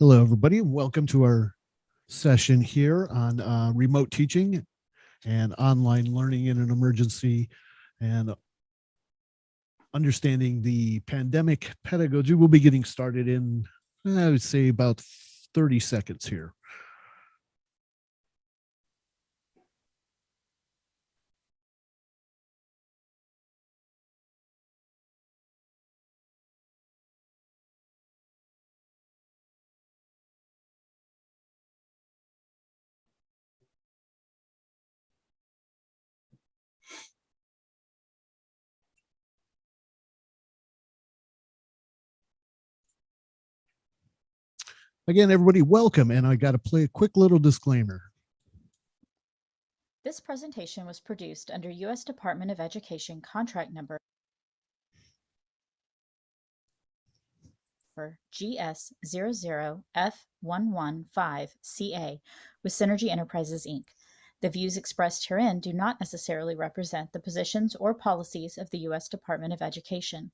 Hello, everybody, and welcome to our session here on uh, remote teaching and online learning in an emergency and understanding the pandemic pedagogy. We'll be getting started in, I would say, about 30 seconds here. Again, everybody, welcome. And I got to play a quick little disclaimer. This presentation was produced under U.S. Department of Education contract number GS00F115CA with Synergy Enterprises, Inc. The views expressed herein do not necessarily represent the positions or policies of the U.S. Department of Education.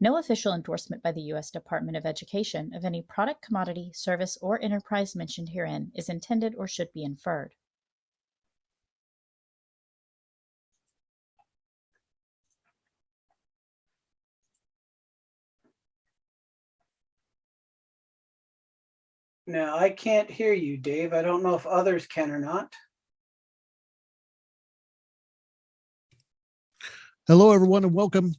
No official endorsement by the U.S. Department of Education of any product, commodity, service, or enterprise mentioned herein is intended or should be inferred. Now, I can't hear you, Dave. I don't know if others can or not. Hello, everyone, and welcome.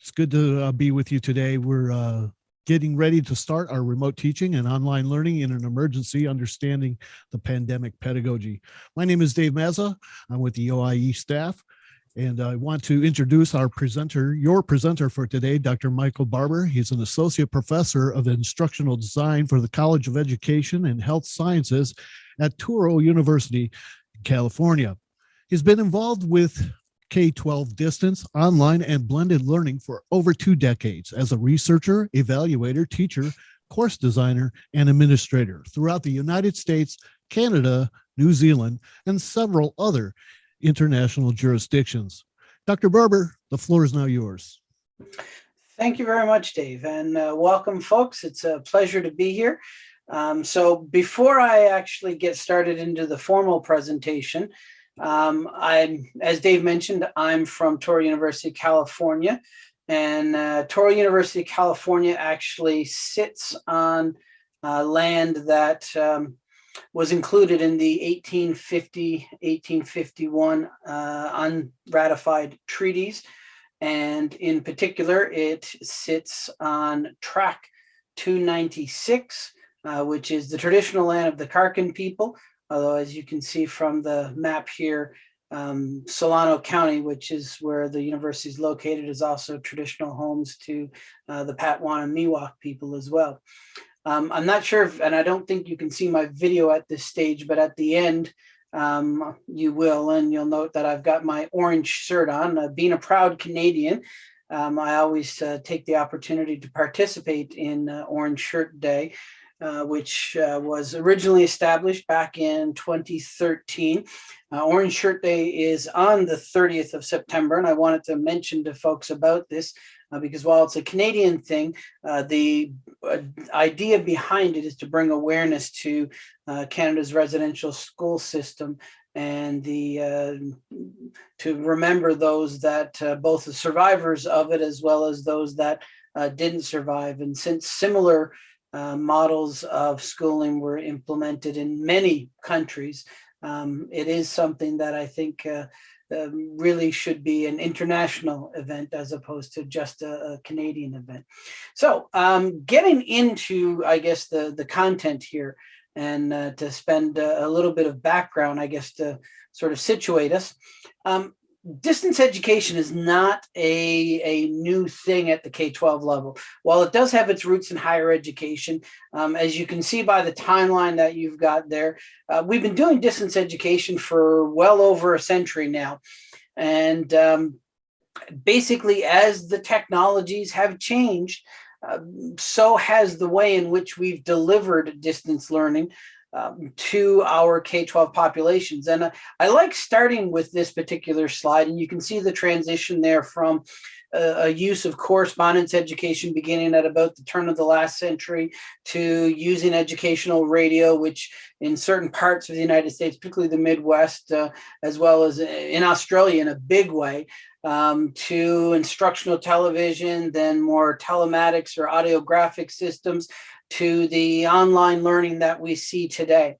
It's good to uh, be with you today. We're uh, getting ready to start our remote teaching and online learning in an emergency, understanding the pandemic pedagogy. My name is Dave Mazza. I'm with the OIE staff. And I want to introduce our presenter, your presenter for today, Dr. Michael Barbour. He's an associate professor of instructional design for the College of Education and Health Sciences at Touro University, California. He's been involved with K-12 distance, online, and blended learning for over two decades as a researcher, evaluator, teacher, course designer, and administrator throughout the United States, Canada, New Zealand, and several other international jurisdictions. Dr. Barbour, the floor is now yours. Thank you very much, Dave, and uh, welcome, folks. It's a pleasure to be here. Um, so before I actually get started into the formal presentation, um, I'm, as Dave mentioned, I'm from Touro University, California, and uh, Touro University, California actually sits on uh, land that um, was included in the 1850, 1851 uh, unratified treaties. And in particular, it sits on track 296, uh, which is the traditional land of the Karkin people. Although, as you can see from the map here, um, Solano County, which is where the university is located, is also traditional homes to uh, the Patwin and Miwok people as well. Um, I'm not sure if, and I don't think you can see my video at this stage, but at the end, um, you will, and you'll note that I've got my orange shirt on. Uh, being a proud Canadian, um, I always uh, take the opportunity to participate in uh, Orange Shirt Day, uh, which uh, was originally established back in 2013. Uh, Orange Shirt Day is on the 30th of September, and I wanted to mention to folks about this uh, because while it's a Canadian thing, uh, the uh, idea behind it is to bring awareness to uh, Canada's residential school system and the uh, to remember those that uh, both the survivors of it as well as those that didn't survive. And since similar models of schooling were implemented in many countries, um, it is something that I think um, really should be an international event as opposed to just a, a Canadian event. So um, getting into, I guess, the, the content here and uh, to spend a, a, little bit of background, I guess, to sort of situate us. Um, distance education is not a, a new thing at the K-12 level. While it does have its roots in higher education, um, as you can see by the timeline that you've got there, uh, we've been doing distance education for well over a century now. And um, basically, as the technologies have changed, uh, so has the way in which we've delivered distance learning um, to our K-12 populations. And I, I like starting with this particular slide, and you can see the transition there from a, a use of correspondence education beginning at about the turn of the last century to using educational radio, which in certain parts of the United States, particularly the Midwest, uh, as well as in Australia in a big way, um, to instructional television, then more telematics or audiographic systems, to the online learning that we see today.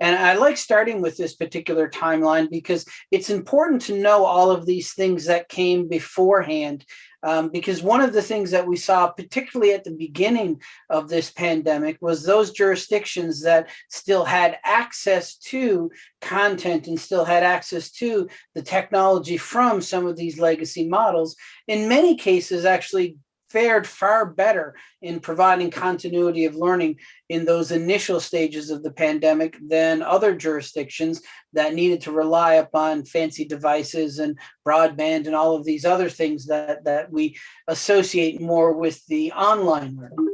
And I like starting with this particular timeline because it's important to know all of these things that came beforehand. Um, because one of the things that we saw, particularly at the beginning of this pandemic, was those jurisdictions that still had access to content and still had access to the technology from some of these legacy models, in many cases actually fared far better in providing continuity of learning in those initial stages of the pandemic than other jurisdictions that needed to rely upon fancy devices and broadband and all of these other things that, that we associate more with the online learning.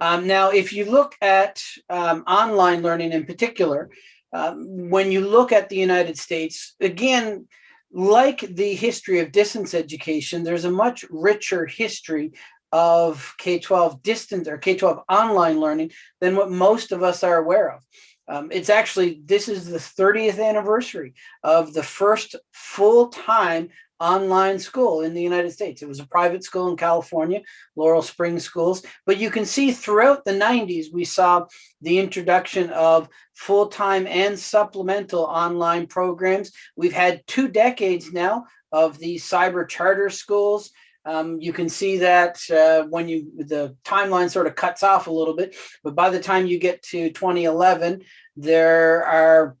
Um, now, if you look at um, online learning in particular, um, when you look at the United States, again, like the history of distance education, there's a much richer history of K-12 distance or K-12 online learning than what most of us are aware of. Um, it's actually, this is the 30th anniversary of the first full-time online school in the United States. It was a private school in California, Laurel Springs Schools. But you can see throughout the 90s, we saw the introduction of full-time and supplemental online programs. We've had two decades now of these cyber charter schools. Um, you can see that uh, when you the timeline sort of cuts off a little bit, but by the time you get to 2011, there are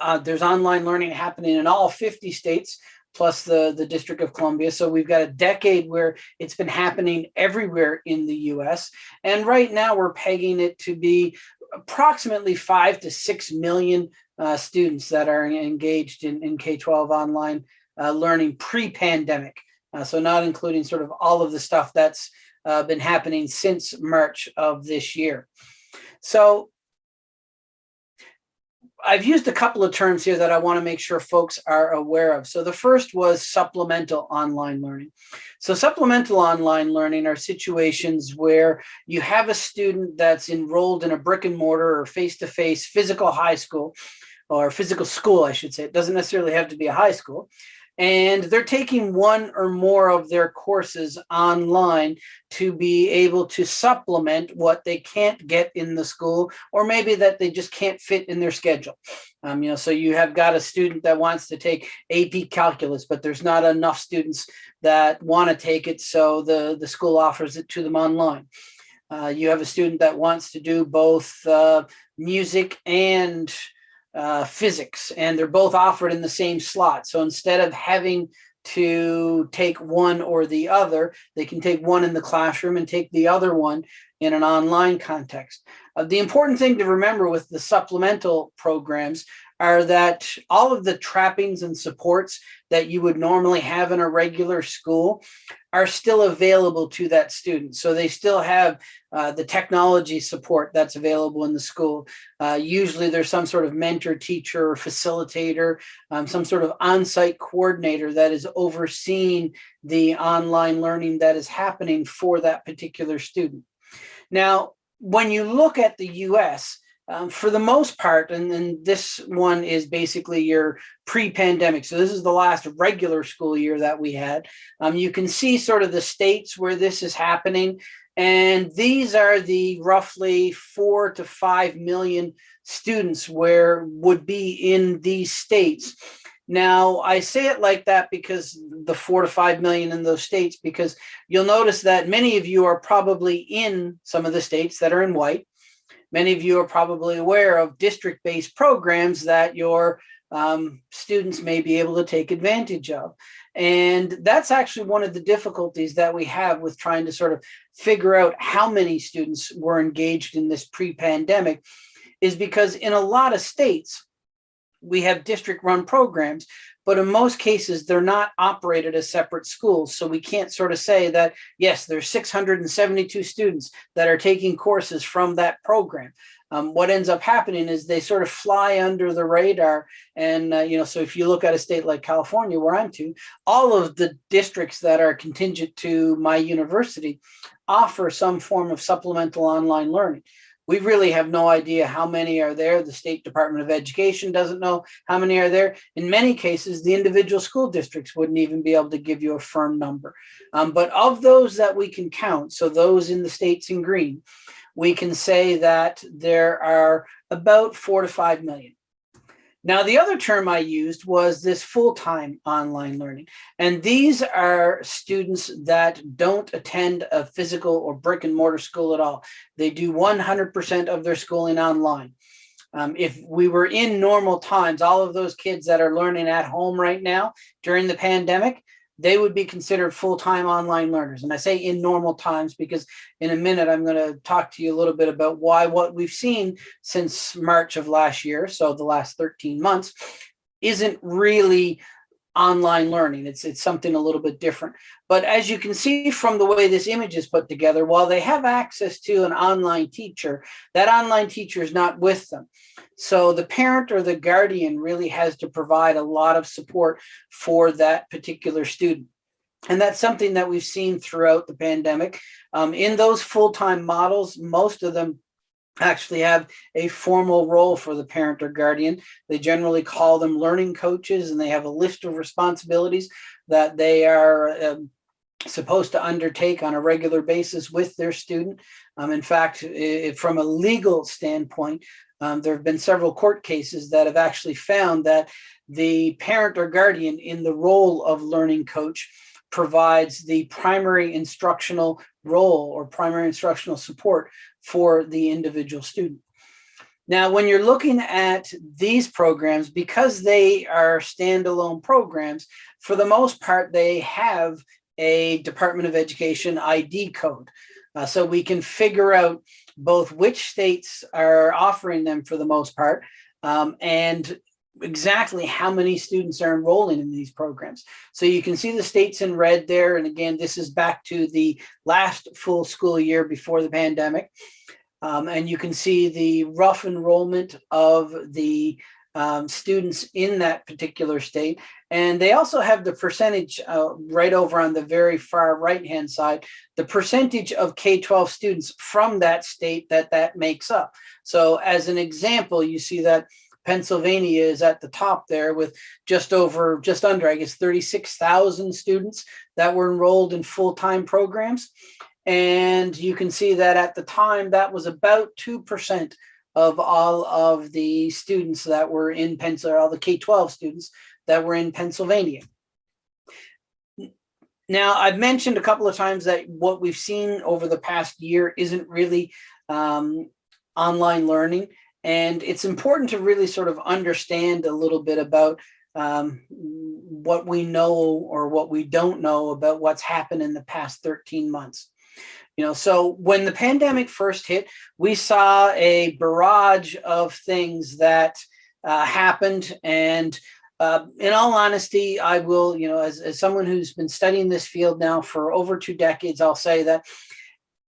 uh, there's online learning happening in all 50 states plus the the District of Columbia. So we've got a decade where it's been happening everywhere in the U.S. And right now we're pegging it to be approximately five to six million uh, students that are engaged in, in K-12 online uh, learning pre-pandemic. Uh, so not including sort of all of the stuff that's uh, been happening since March of this year. So I've used a couple of terms here that I want to make sure folks are aware of. So the first was supplemental online learning. So supplemental online learning are situations where you have a student that's enrolled in a brick and mortar or face-to-face -face physical high school or physical school, I should say. It doesn't necessarily have to be a high school and they're taking one or more of their courses online to be able to supplement what they can't get in the school or maybe that they just can't fit in their schedule. Um, you know so you have got a student that wants to take ap calculus but there's not enough students that want to take it so the the school offers it to them online. Uh, you have a student that wants to do both uh, music and uh, physics, and they're both offered in the same slot. So instead of having to take one or the other, they can take one in the classroom and take the other one in an online context. Uh, the important thing to remember with the supplemental programs are that all of the trappings and supports that you would normally have in a regular school are still available to that student. So they still have uh, the technology support that's available in the school. Uh, usually there's some sort of mentor, teacher, or facilitator, um, some sort of on-site coordinator that is overseeing the online learning that is happening for that particular student. Now, when you look at the US, um, for the most part, and, and this one is basically your pre-pandemic. So this is the last regular school year that we had. Um, you can see sort of the states where this is happening. And these are the roughly four to five million students where would be in these states. Now, I say it like that because the four to five million in those states, because you'll notice that many of you are probably in some of the states that are in white. Many of you are probably aware of district-based programs that your um, students may be able to take advantage of. And that's actually one of the difficulties that we have with trying to sort of figure out how many students were engaged in this pre-pandemic is because in a lot of states, we have district run programs, but in most cases, they're not operated as separate schools. So we can't sort of say that, yes, there's 672 students that are taking courses from that program. Um, what ends up happening is they sort of fly under the radar. And, uh, you know, so if you look at a state like California, where I'm to, all of the districts that are contingent to my university offer some form of supplemental online learning. We really have no idea how many are there. The State Department of Education doesn't know how many are there. In many cases, the individual school districts wouldn't even be able to give you a firm number. Um, but of those that we can count, so those in the states in green, we can say that there are about four to five million. Now, the other term I used was this full-time online learning. And these are students that don't attend a physical or brick and mortar school at all. They do 100% of their schooling online. Um, if we were in normal times, all of those kids that are learning at home right now during the pandemic, they would be considered full-time online learners. And I say in normal times because in a minute, I'm going to talk to you a little bit about why what we've seen since March of last year, so the last 13 months, isn't really online learning. It's, it's something a little bit different. But as you can see from the way this image is put together, while they have access to an online teacher, that online teacher is not with them. So the parent or the guardian really has to provide a lot of support for that particular student. And that's something that we've seen throughout the pandemic. Um, in those full-time models, most of them actually have a formal role for the parent or guardian. They generally call them learning coaches and they have a list of responsibilities that they are um, supposed to undertake on a regular basis with their student. Um, in fact, if, from a legal standpoint, um, there have been several court cases that have actually found that the parent or guardian in the role of learning coach provides the primary instructional role or primary instructional support for the individual student. Now, when you're looking at these programs, because they are standalone programs, for the most part, they have a Department of Education ID code. Uh, so we can figure out both which states are offering them for the most part um, and exactly how many students are enrolling in these programs. So you can see the states in red there. And again, this is back to the last full school year before the pandemic. Um, and you can see the rough enrollment of the um, students in that particular state. And they also have the percentage uh, right over on the very far right hand side, the percentage of K-12 students from that state that that makes up. So as an example, you see that Pennsylvania is at the top there with just over, just under, I guess, 36,000 students that were enrolled in full-time programs. And you can see that at the time, that was about 2% of all of the students that were in Pennsylvania, all the K-12 students that were in Pennsylvania. Now, I've mentioned a couple of times that what we've seen over the past year isn't really um, online learning. And it's important to really sort of understand a little bit about um, what we know or what we don't know about what's happened in the past 13 months. You know, so when the pandemic first hit, we saw a barrage of things that uh, happened. And uh, in all honesty, I will, you know, as, as someone who's been studying this field now for over two decades, I'll say that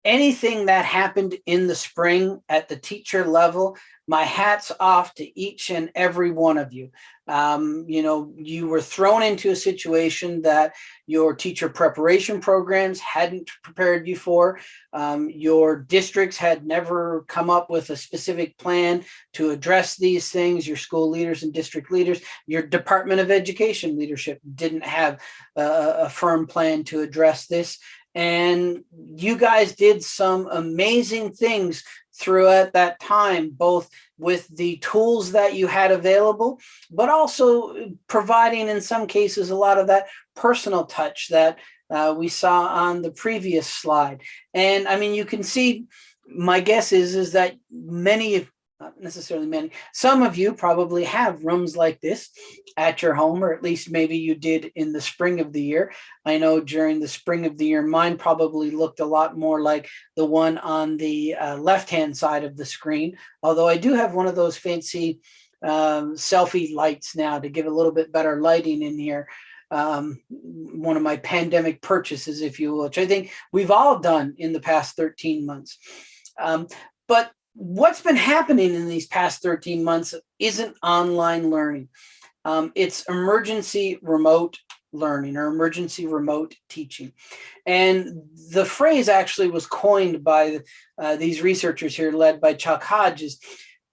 anything that happened in the spring at the teacher level my hat's off to each and every one of you. Um, you know, you were thrown into a situation that your teacher preparation programs hadn't prepared you for. Um, your districts had never come up with a specific plan to address these things. Your school leaders and district leaders, your Department of Education leadership didn't have a, a firm plan to address this. And you guys did some amazing things throughout that time, both with the tools that you had available, but also providing in some cases a lot of that personal touch that uh, we saw on the previous slide. And I mean, you can see, my guess is, is that many of not necessarily many, some of you probably have rooms like this at your home, or at least maybe you did in the spring of the year. I know during the spring of the year, mine probably looked a lot more like the one on the uh, left-hand side of the screen, although I do have one of those fancy um, selfie lights now to give a little bit better lighting in here. Um, one of my pandemic purchases, if you will, which I think we've all done in the past 13 months. Um, but what's been happening in these past 13 months isn't online learning. Um, it's emergency remote learning or emergency remote teaching. And the phrase actually was coined by uh, these researchers here led by Chuck Hodges.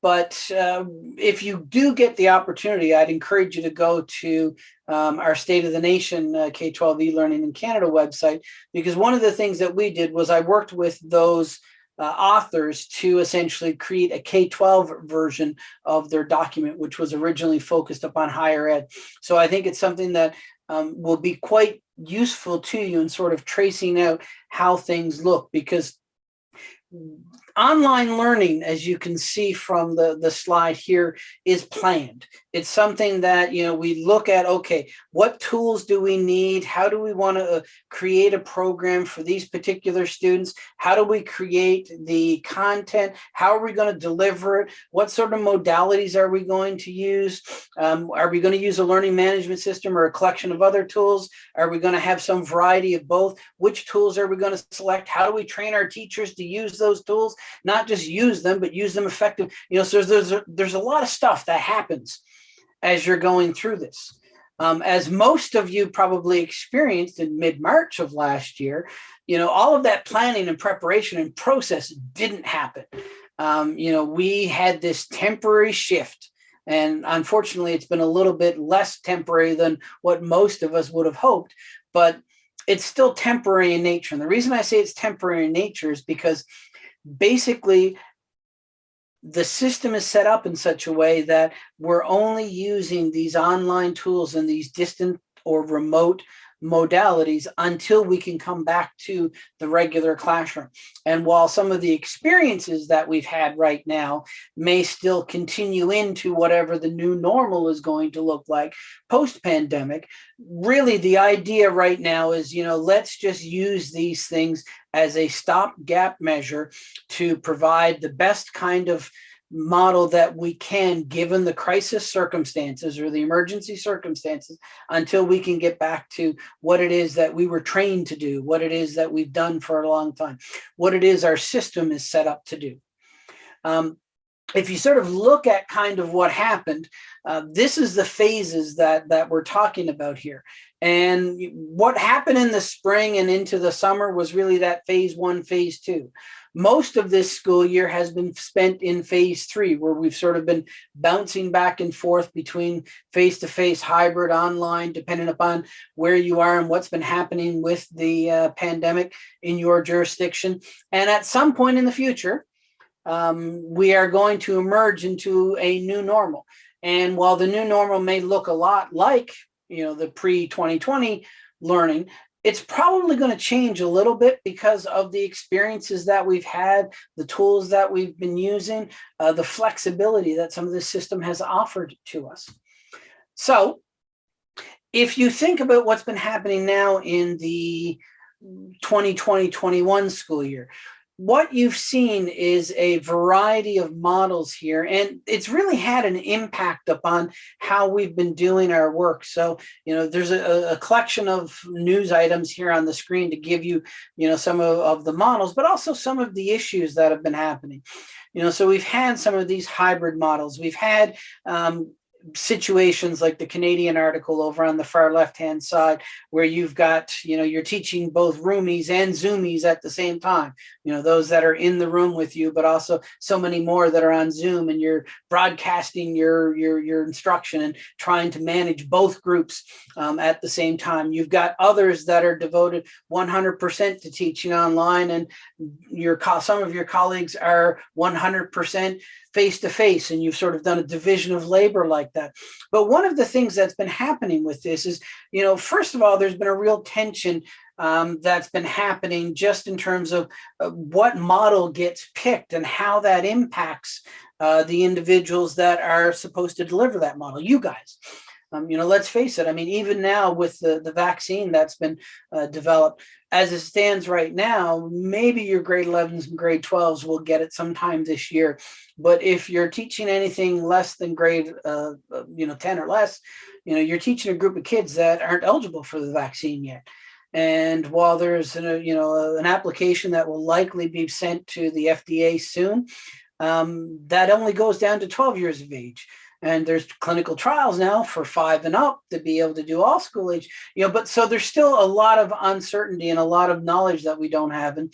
But uh, if you do get the opportunity, I'd encourage you to go to um, our State of the Nation uh, K-12 e-learning in Canada website, because one of the things that we did was I worked with those uh, authors to essentially create a K-12 version of their document, which was originally focused upon higher ed. So I think it's something that um, will be quite useful to you in sort of tracing out how things look because online learning, as you can see from the, the slide here, is planned. It's something that, you know, we look at, okay, what tools do we need? How do we want to uh, create a program for these particular students? How do we create the content? How are we going to deliver it? What sort of modalities are we going to use? Um, are we going to use a learning management system or a collection of other tools? Are we going to have some variety of both? Which tools are we going to select? How do we train our teachers to use those tools? Not just use them, but use them effective. You know, so there's a, there's a lot of stuff that happens as you're going through this. Um, as most of you probably experienced in mid-March of last year, you know, all of that planning and preparation and process didn't happen. Um, you know, we had this temporary shift and unfortunately, it's been a little bit less temporary than what most of us would have hoped, but it's still temporary in nature. And the reason I say it's temporary in nature is because basically the system is set up in such a way that we're only using these online tools and these distant or remote modalities until we can come back to the regular classroom. And while some of the experiences that we've had right now may still continue into whatever the new normal is going to look like post-pandemic, really the idea right now is, you know, let's just use these things as a stopgap measure to provide the best kind of model that we can given the crisis circumstances or the emergency circumstances until we can get back to what it is that we were trained to do, what it is that we've done for a long time, what it is our system is set up to do. Um, if you sort of look at kind of what happened, uh, this is the phases that that we're talking about here. And what happened in the spring and into the summer was really that phase one, phase two. Most of this school year has been spent in phase three, where we've sort of been bouncing back and forth between face-to-face, -face, hybrid, online, depending upon where you are and what's been happening with the uh, pandemic in your jurisdiction. And at some point in the future, um, we are going to emerge into a new normal. And while the new normal may look a lot like, you know, the pre-2020 learning, it's probably going to change a little bit because of the experiences that we've had, the tools that we've been using, uh, the flexibility that some of this system has offered to us. So if you think about what's been happening now in the 2020-21 school year, what you've seen is a variety of models here, and it's really had an impact upon how we've been doing our work. So, you know, there's a, a collection of news items here on the screen to give you, you know, some of, of the models, but also some of the issues that have been happening. You know, so we've had some of these hybrid models. We've had um, situations like the Canadian article over on the far left hand side where you've got you know you're teaching both roomies and zoomies at the same time. You know those that are in the room with you but also so many more that are on zoom and you're broadcasting your your your instruction and trying to manage both groups um, at the same time. You've got others that are devoted 100 percent to teaching online and your some of your colleagues are 100 percent face to face and you've sort of done a division of labor like that. But one of the things that's been happening with this is, you know, first of all, there's been a real tension um, that's been happening just in terms of uh, what model gets picked and how that impacts uh, the individuals that are supposed to deliver that model, you guys. Um, you know, let's face it. I mean, even now with the, the vaccine that's been uh, developed, as it stands right now, maybe your grade 11s and grade 12s will get it sometime this year. But if you're teaching anything less than grade, uh, uh you know, 10 or less, you know, you're teaching a group of kids that aren't eligible for the vaccine yet. And while there's a, you know an application that will likely be sent to the FDA soon, um, that only goes down to 12 years of age and there's clinical trials now for five and up to be able to do all school age you know but so there's still a lot of uncertainty and a lot of knowledge that we don't have. And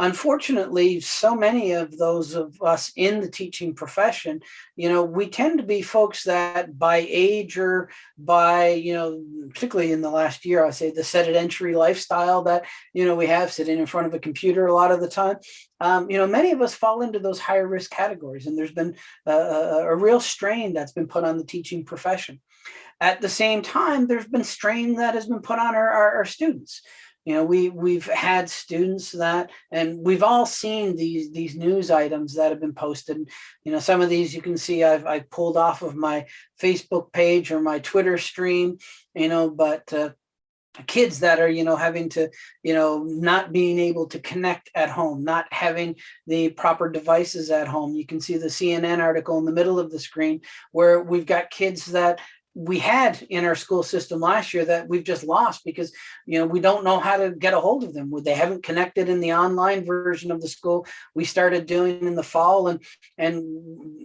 unfortunately, so many of those of us in the teaching profession, you know, we tend to be folks that by age or by, you know, particularly in the last year, I say the sedentary lifestyle that, you know, we have sitting in front of a computer a lot of the time. Um, you know, many of us fall into those higher risk categories, and there's been a, a, a real strain that's been put on the teaching profession. At the same time, there's been strain that has been put on our, our, our students you know we we've had students that and we've all seen these these news items that have been posted. You know some of these you can see i've i pulled off of my facebook page or my twitter stream you know but uh, kids that are you know having to you know not being able to connect at home not having the proper devices at home. You can see the cnn article in the middle of the screen where we've got kids that we had in our school system last year that we've just lost because you know we don't know how to get a hold of them. They haven't connected in the online version of the school. We started doing in the fall and and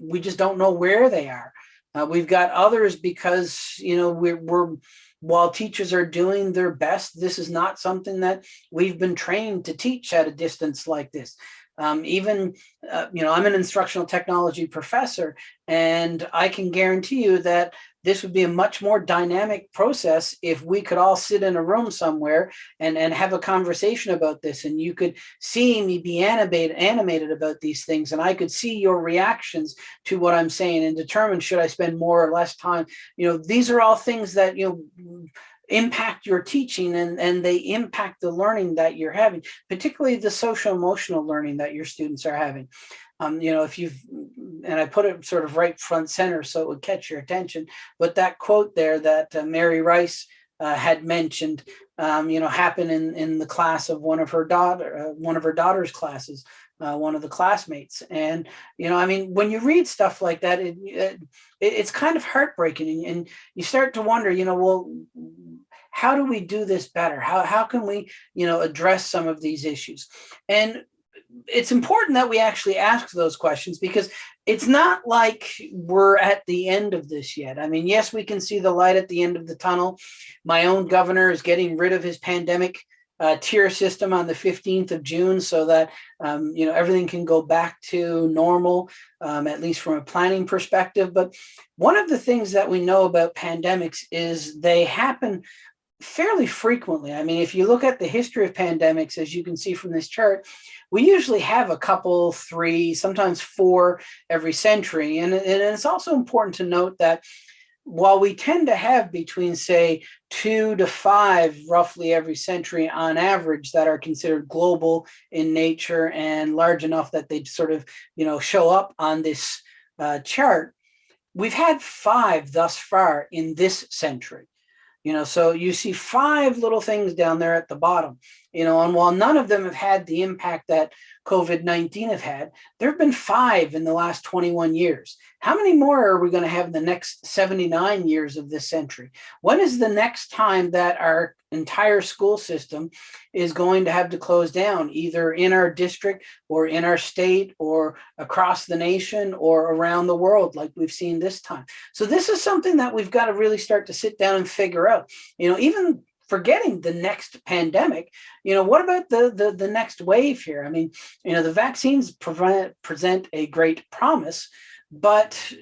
we just don't know where they are. Uh, we've got others because you know we're, we're while teachers are doing their best this is not something that we've been trained to teach at a distance like this um, even, uh, you know, I'm an instructional technology professor, and I can guarantee you that this would be a much more dynamic process if we could all sit in a room somewhere and, and have a conversation about this. And you could see me be animated, animated about these things. And I could see your reactions to what I'm saying and determine should I spend more or less time. You know, these are all things that, you know, impact your teaching and, and they impact the learning that you're having, particularly the social emotional learning that your students are having. Um, you know, if you've, and I put it sort of right front center so it would catch your attention, but that quote there that uh, Mary Rice uh, had mentioned, um, you know, happened in, in the class of one of her daughter, uh, one of her daughter's classes, uh, one of the classmates. And, you know, I mean, when you read stuff like that, it, it it's kind of heartbreaking and, and you start to wonder, you know, well, how do we do this better? How, how can we, you know, address some of these issues? And it's important that we actually ask those questions because it's not like we're at the end of this yet. I mean, yes, we can see the light at the end of the tunnel. My own governor is getting rid of his pandemic uh, tier system on the 15th of June so that, um, you know, everything can go back to normal, um, at least from a planning perspective. But one of the things that we know about pandemics is they happen fairly frequently. I mean, if you look at the history of pandemics, as you can see from this chart, we usually have a couple, three, sometimes four every century. And, and it's also important to note that while we tend to have between, say, two to five roughly every century on average that are considered global in nature and large enough that they sort of, you know, show up on this uh, chart, we've had five thus far in this century. You know, so you see five little things down there at the bottom, you know, and while none of them have had the impact that COVID-19 have had, there have been five in the last 21 years. How many more are we going to have in the next 79 years of this century? When is the next time that our entire school system is going to have to close down, either in our district or in our state or across the nation or around the world, like we've seen this time? So this is something that we've got to really start to sit down and figure out. You know, even forgetting the next pandemic you know what about the, the the next wave here i mean you know the vaccines prevent, present a great promise but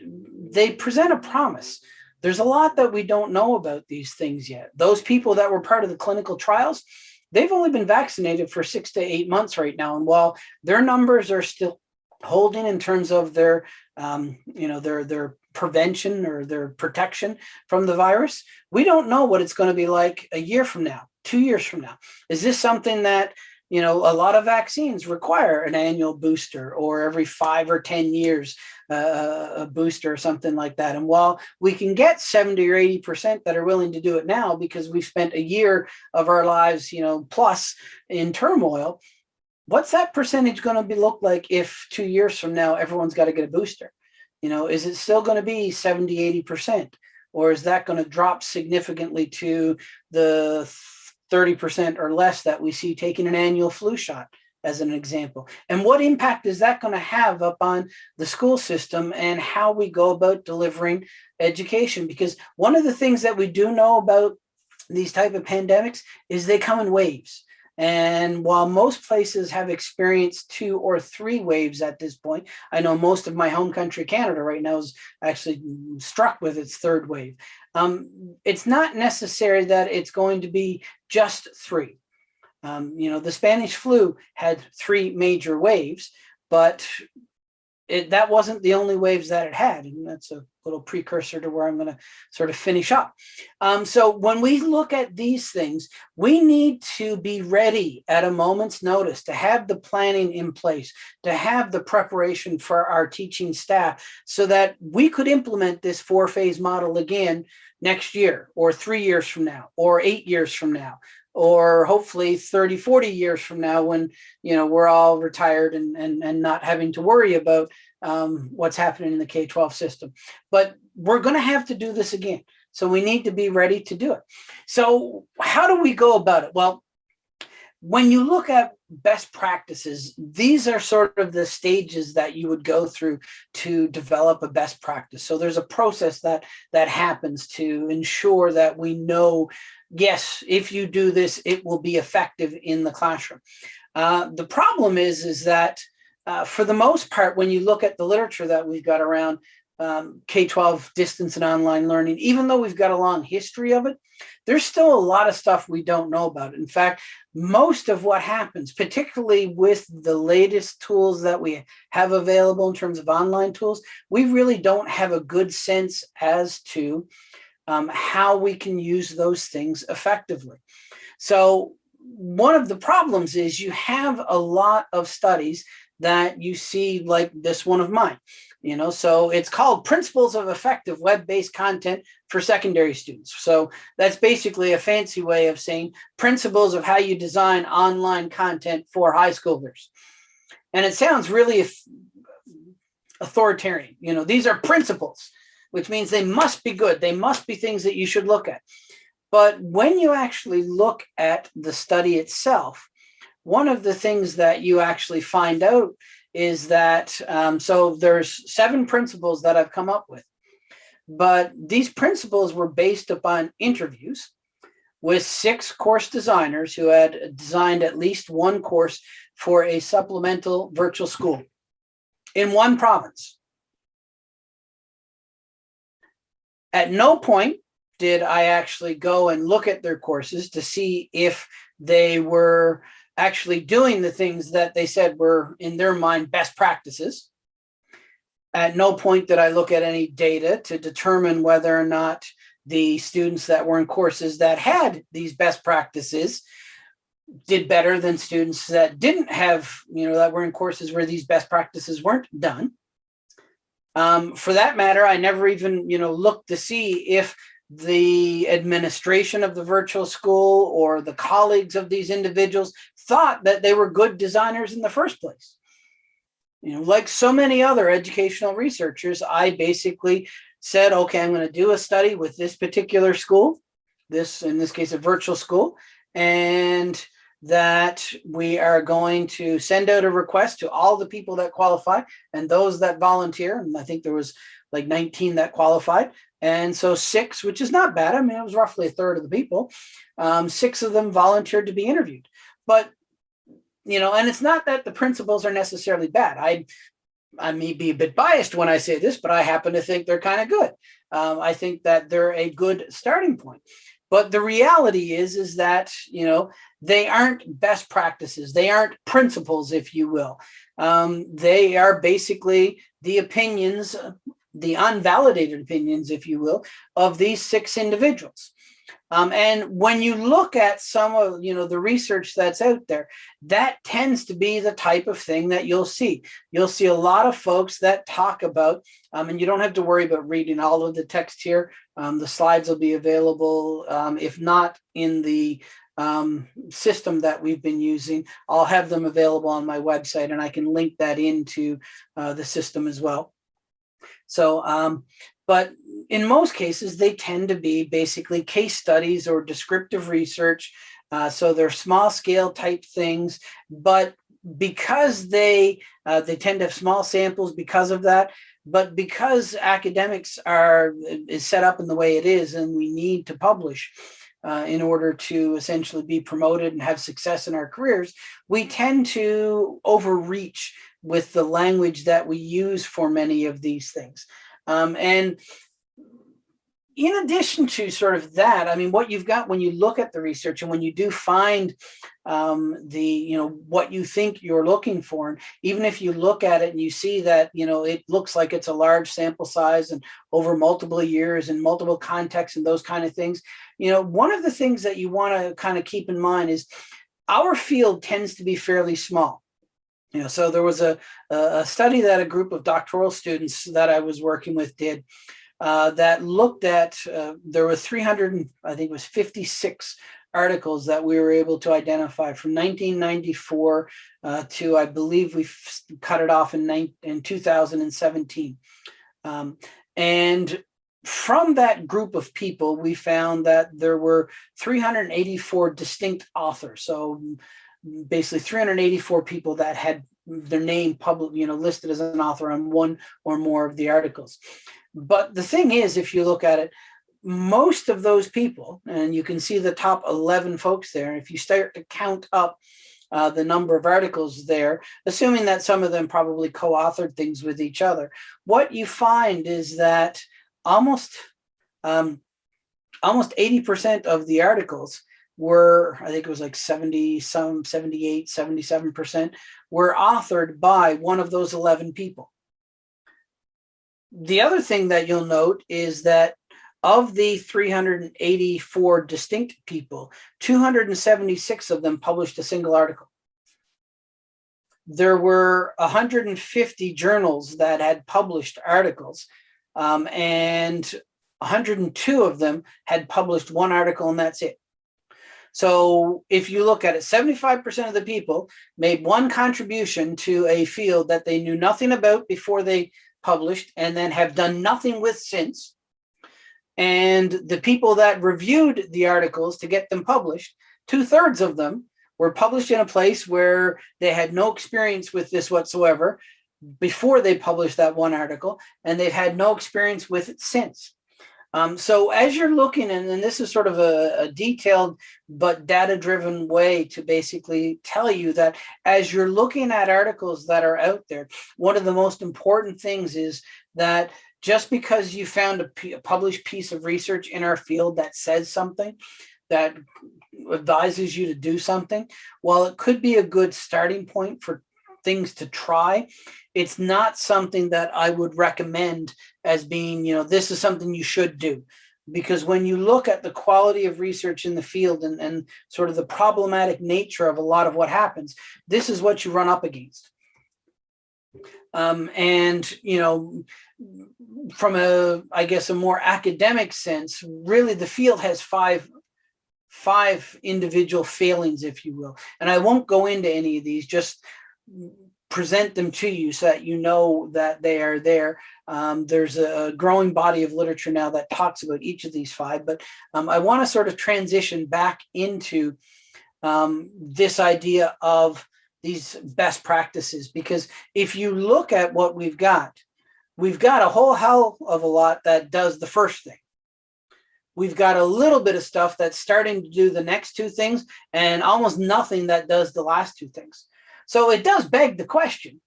they present a promise. There's a lot that we don't know about these things yet. Those people that were part of the clinical trials, they've only been vaccinated for six to eight months right now. And while their numbers are still holding in terms of their, um, you know, their, their prevention or their protection from the virus, we don't know what it's going to be like a year from now, two years from now. Is this something that you know, a lot of vaccines require an annual booster or every five or 10 years, uh, a booster or something like that. And while we can get 70 or 80% that are willing to do it now because we've spent a year of our lives, you know, plus in turmoil, what's that percentage going to be look like if two years from now, everyone's got to get a booster? You know, is it still going to be 70, 80%? Or is that going to drop significantly to the 30% or less that we see taking an annual flu shot as an example. And what impact is that going to have up on the school system and how we go about delivering education? Because one of the things that we do know about these type of pandemics is they come in waves. And while most places have experienced two or three waves at this point, I know most of my home country, Canada, right now is actually struck with its third wave. Um, it's not necessary that it's going to be just three. Um, you know, the Spanish flu had three major waves, but it, that wasn't the only waves that it had. And that's a little precursor to where I'm going to sort of finish up. Um, so when we look at these things, we need to be ready at a moment's notice to have the planning in place, to have the preparation for our teaching staff so that we could implement this four phase model again next year or three years from now or eight years from now or hopefully 30 40 years from now when you know we're all retired and and, and not having to worry about um, what's happening in the K-12 system. But we're going to have to do this again. So we need to be ready to do it. So how do we go about it? Well, when you look at best practices, these are sort of the stages that you would go through to develop a best practice. So there's a process that that happens to ensure that we know yes, if you do this, it will be effective in the classroom. Uh, the problem is, is that uh, for the most part, when you look at the literature that we've got around um, K-12 distance and online learning, even though we've got a long history of it, there's still a lot of stuff we don't know about. In fact, most of what happens, particularly with the latest tools that we have available in terms of online tools, we really don't have a good sense as to um, how we can use those things effectively. So one of the problems is you have a lot of studies that you see like this one of mine. You know, so it's called Principles of Effective Web-Based Content for Secondary Students. So that's basically a fancy way of saying principles of how you design online content for high schoolers. And it sounds really authoritarian. You know, these are principles which means they must be good. They must be things that you should look at. But when you actually look at the study itself, one of the things that you actually find out is that, um, so there's seven principles that I've come up with, but these principles were based upon interviews with six course designers who had designed at least one course for a supplemental virtual school in one province. At no point did I actually go and look at their courses to see if they were actually doing the things that they said were in their mind best practices. At no point did I look at any data to determine whether or not the students that were in courses that had these best practices did better than students that didn't have, you know, that were in courses where these best practices weren't done. Um, for that matter, I never even, you know, looked to see if the administration of the virtual school or the colleagues of these individuals thought that they were good designers in the first place. You know, like so many other educational researchers, I basically said, okay, I'm going to do a study with this particular school, this, in this case, a virtual school, and that we are going to send out a request to all the people that qualify and those that volunteer. And I think there was like 19 that qualified. And so six, which is not bad. I mean, it was roughly a third of the people. Um, six of them volunteered to be interviewed. But, you know, and it's not that the principles are necessarily bad. I, I may be a bit biased when I say this, but I happen to think they're kind of good. Um, I think that they're a good starting point. But the reality is, is that, you know, they aren't best practices. They aren't principles, if you will. Um, they are basically the opinions, the unvalidated opinions, if you will, of these six individuals. Um, and when you look at some of you know the research that's out there, that tends to be the type of thing that you'll see. You'll see a lot of folks that talk about, um, and you don't have to worry about reading all of the text here. Um, the slides will be available, um, if not in the um, system that we've been using, I'll have them available on my website and I can link that into uh, the system as well. So, um, but in most cases, they tend to be basically case studies or descriptive research. Uh, so they're small scale type things, but because they uh, they tend to have small samples because of that, but because academics are is set up in the way it is and we need to publish, uh, in order to essentially be promoted and have success in our careers, we tend to overreach with the language that we use for many of these things. Um, and in addition to sort of that, I mean, what you've got when you look at the research and when you do find um, the, you know, what you think you're looking for, and even if you look at it and you see that, you know, it looks like it's a large sample size and over multiple years and multiple contexts and those kind of things, you know, one of the things that you want to kind of keep in mind is our field tends to be fairly small. You know, so there was a, a study that a group of doctoral students that I was working with did uh, that looked at, uh, there were 300, I think it was 56 articles that we were able to identify from 1994 uh, to, I believe we cut it off in, in 2017. Um, and from that group of people, we found that there were 384 distinct authors. So basically 384 people that had their name public, you know, listed as an author on one or more of the articles. But the thing is, if you look at it, most of those people, and you can see the top 11 folks there, if you start to count up uh, the number of articles there, assuming that some of them probably co-authored things with each other, what you find is that almost um, almost 80% of the articles were, I think it was like 70, some 78, 77%, were authored by one of those 11 people the other thing that you'll note is that of the 384 distinct people, 276 of them published a single article. There were 150 journals that had published articles um, and 102 of them had published one article and that's it. So if you look at it, 75% of the people made one contribution to a field that they knew nothing about before they published and then have done nothing with since. And the people that reviewed the articles to get them published, two thirds of them were published in a place where they had no experience with this whatsoever before they published that one article, and they've had no experience with it since. Um, so as you're looking, and, and this is sort of a, a detailed but data-driven way to basically tell you that as you're looking at articles that are out there, one of the most important things is that just because you found a, a published piece of research in our field that says something, that advises you to do something, while it could be a good starting point for things to try, it's not something that I would recommend as being, you know, this is something you should do. Because when you look at the quality of research in the field and, and sort of the problematic nature of a lot of what happens, this is what you run up against. Um, and, you know, from a, I guess, a more academic sense, really the field has five five individual failings, if you will. And I won't go into any of these, just present them to you so that you know that they are there. Um, there's a growing body of literature now that talks about each of these five, but um, I want to sort of transition back into um, this idea of these best practices, because if you look at what we've got, we've got a whole hell of a lot that does the first thing. We've got a little bit of stuff that's starting to do the next two things and almost nothing that does the last two things. So it does beg the question,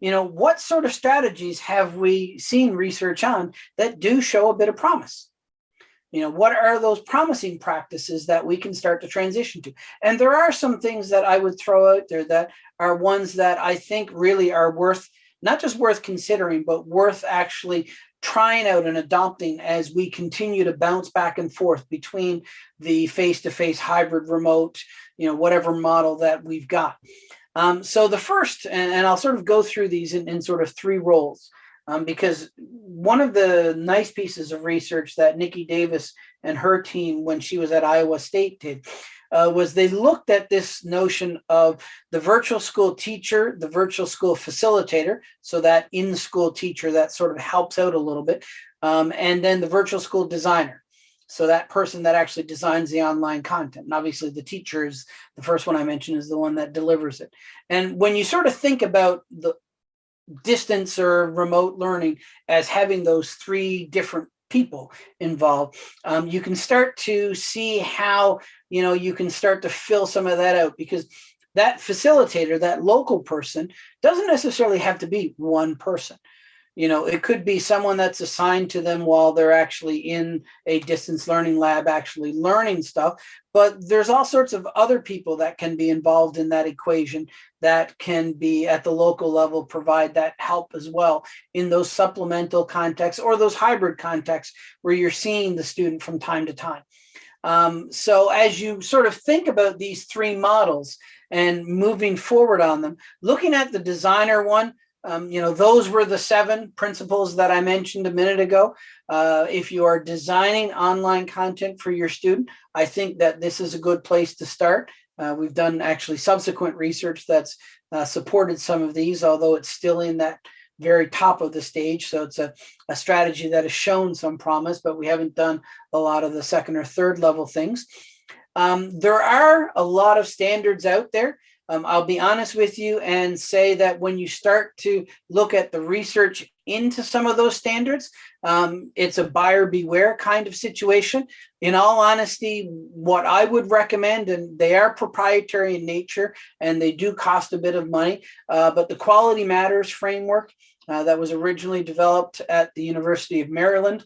you know, what sort of strategies have we seen research on that do show a bit of promise? You know, what are those promising practices that we can start to transition to? And there are some things that I would throw out there that are ones that I think really are worth, not just worth considering, but worth actually trying out and adopting as we continue to bounce back and forth between the face-to-face hybrid remote, you know, whatever model that we've got. Um, so the first, and, and, I'll sort of go through these in, in sort of three roles, um, because one of the nice pieces of research that Niki Davis and her team, when she was at Iowa State did, uh, was they looked at this notion of the virtual school teacher, the virtual school facilitator, so that in-school teacher that sort of helps out a little bit, um, and then the virtual school designer. So that person that actually designs the online content. And obviously the teacher is the first one I mentioned is the one that delivers it. And when you sort of think about the distance or remote learning as having those three different people involved, um, you can start to see how, you know, you can start to fill some of that out because that facilitator, that local person doesn't necessarily have to be one person. You know, it could be someone that's assigned to them while they're actually in a distance learning lab, actually learning stuff. But there's all sorts of other people that can be involved in that equation that can be at the local level, provide that help as well in those supplemental contexts or those hybrid contexts where you're seeing the student from time to time. Um, so as you sort of think about these three models and moving forward on them, looking at the designer one, um, you know, those were the seven principles that I mentioned a minute ago. Uh, if you are designing online content for your student, I think that this is a good place to start. Uh, we've done actually subsequent research that's uh, supported some of these, although it's still in that very top of the stage. So it's a, a strategy that has shown some promise, but we haven't done a lot of the second or third level things. Um, there are a lot of standards out there. Um, I'll be honest with you and say that when you start to look at the research into some of those standards, um, it's a buyer beware kind of situation. In all honesty, what I would recommend, and they are proprietary in nature and they do cost a bit of money, uh, but the Quality Matters framework uh, that was originally developed at the University of Maryland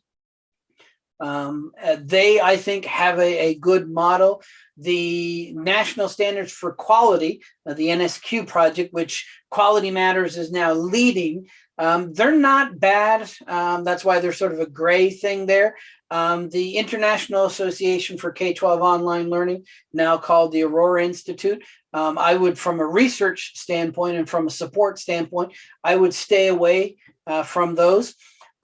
um, uh, they, I think, have a, a, good model. The National Standards for Quality, uh, the NSQ project, which Quality Matters is now leading, um, they're not bad. Um, that's why they're sort of a gray thing there. Um, the International Association for K-12 Online Learning, now called the Aurora Institute, um, I would, from a research standpoint and from a support standpoint, I would stay away uh, from those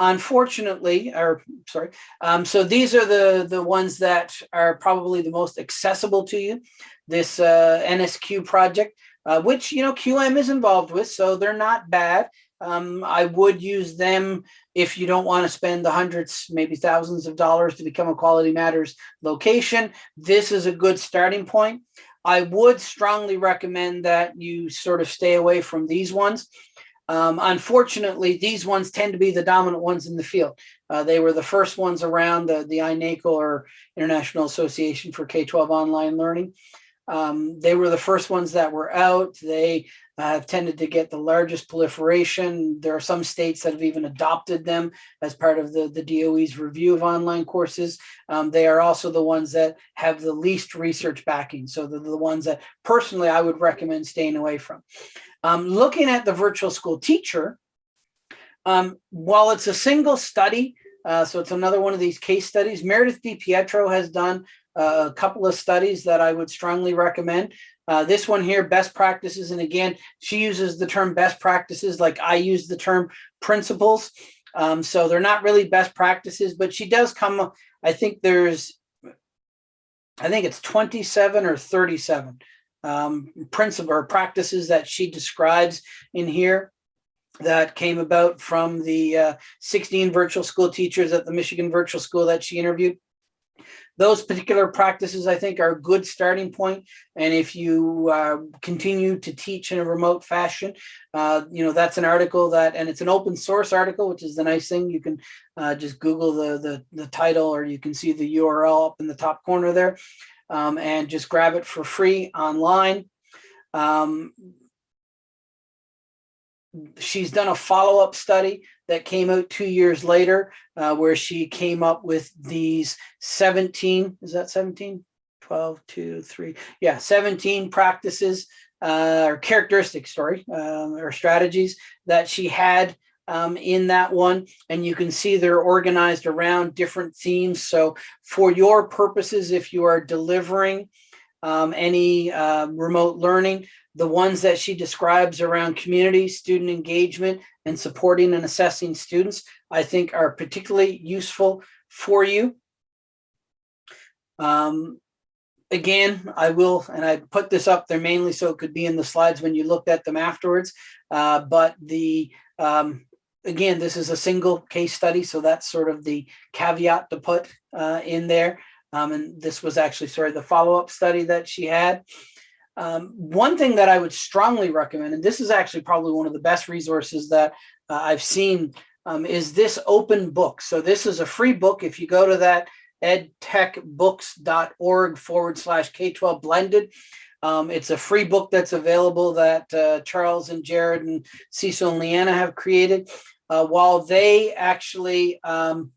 unfortunately, or sorry, um, so these are the, the ones that are probably the most accessible to you. This uh, NSQ project, uh, which, you know, QM is involved with, so they're not bad. Um, I would use them if you don't want to spend the hundreds, maybe thousands of dollars to become a Quality Matters location. This is a good starting point. I would strongly recommend that you sort of stay away from these ones. Um, unfortunately, these ones tend to be the dominant ones in the field. Uh, they were the first ones around the, the INACOL or International Association for K-12 Online Learning. Um, they were the first ones that were out. They uh, have tended to get the largest proliferation. There are some states that have even adopted them as part of the, the DOE's review of online courses. Um, they are also the ones that have the least research backing. So they're the ones that personally I would recommend staying away from. Um, looking at the virtual school teacher, um, while it's a single study, uh, so it's another one of these case studies, Meredith DiPietro has done uh, a couple of studies that I would strongly recommend. Uh, this one here, best practices, and again, she uses the term best practices like I use the term principles. Um, so they're not really best practices, but she does come, I think there's, I think it's 27 or 37 um, principle or practices that she describes in here that came about from the uh, 16 virtual school teachers at the Michigan Virtual School that she interviewed. Those particular practices, I think, are a good starting point. And if you uh, continue to teach in a remote fashion, uh, you know, that's an article that, and it's an open source article, which is the nice thing. You can uh, just Google the, the, the title or you can see the URL up in the top corner there um, and just grab it for free online. Um, she's done a follow-up study that came out two years later uh, where she came up with these 17, is that 17? 12, 2, 3, yeah, 17 practices uh, or characteristics, sorry, um, or strategies that she had um, in that one, and you can see they're organized around different themes. So for your purposes, if you are delivering um, any uh, remote learning, the ones that she describes around community, student engagement, and supporting and assessing students, I think are particularly useful for you. Um, again, I will, and I put this up there mainly so it could be in the slides when you looked at them afterwards. Uh, but the, um, again, this is a single case study. So that's sort of the caveat to put uh, in there. Um, and this was actually, sorry, the follow-up study that she had. Um, one thing that I would strongly recommend, and this is actually probably one of the best resources that uh, I've seen, um, is this open book. So this is a free book. If you go to that edtechbooks.org forward slash K-12 blended, um, it's a free book that's available that uh, Charles and Jered and Cecil and Leanna have created. Uh, while they actually um,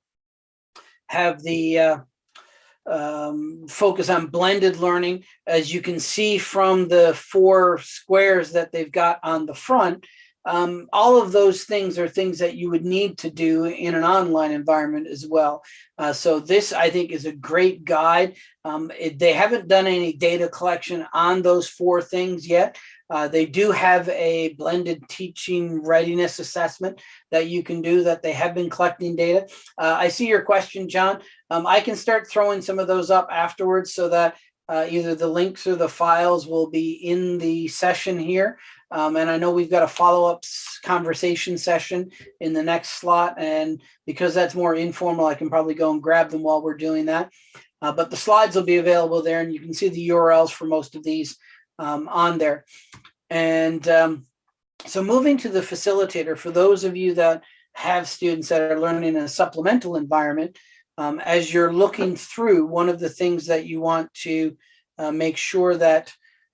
have the uh, um, focus on blended learning. As you can see from the four squares that they've got on the front, um, all of those things are things that you would need to do in an online environment as well. Uh, so this, I think, is a great guide. Um, it, they haven't done any data collection on those four things yet. Uh, they do have a blended teaching readiness assessment that you can do that they have been collecting data. Uh, I see your question, John. Um, I can start throwing some of those up afterwards so that uh, either the links or the files will be in the session here. Um, and I know we've got a follow-up conversation session in the next slot. And because that's more informal, I can probably go and grab them while we're doing that. Uh, but the slides will be available there and you can see the URLs for most of these um, on there. And um, so moving to the facilitator, for those of you that have students that are learning in a supplemental environment, um, as you're looking through, one of the things that you want to uh, make sure that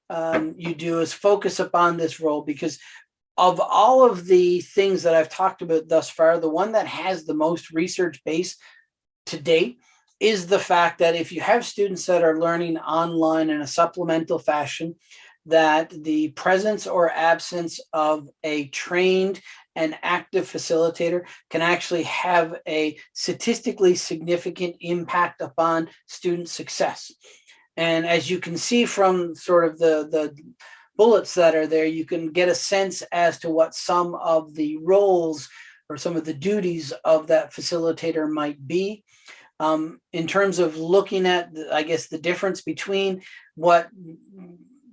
um, you do is focus upon this role because of all of the things that I've talked about thus far, the one that has the most research base to date is the fact that if you have students that are learning online in a supplemental fashion, that the presence or absence of a trained and active facilitator can actually have a statistically significant impact upon student success. And as you can see from sort of the, the bullets that are there, you can get a sense as to what some of the roles or some of the duties of that facilitator might be. Um, in terms of looking at, I guess, the difference between what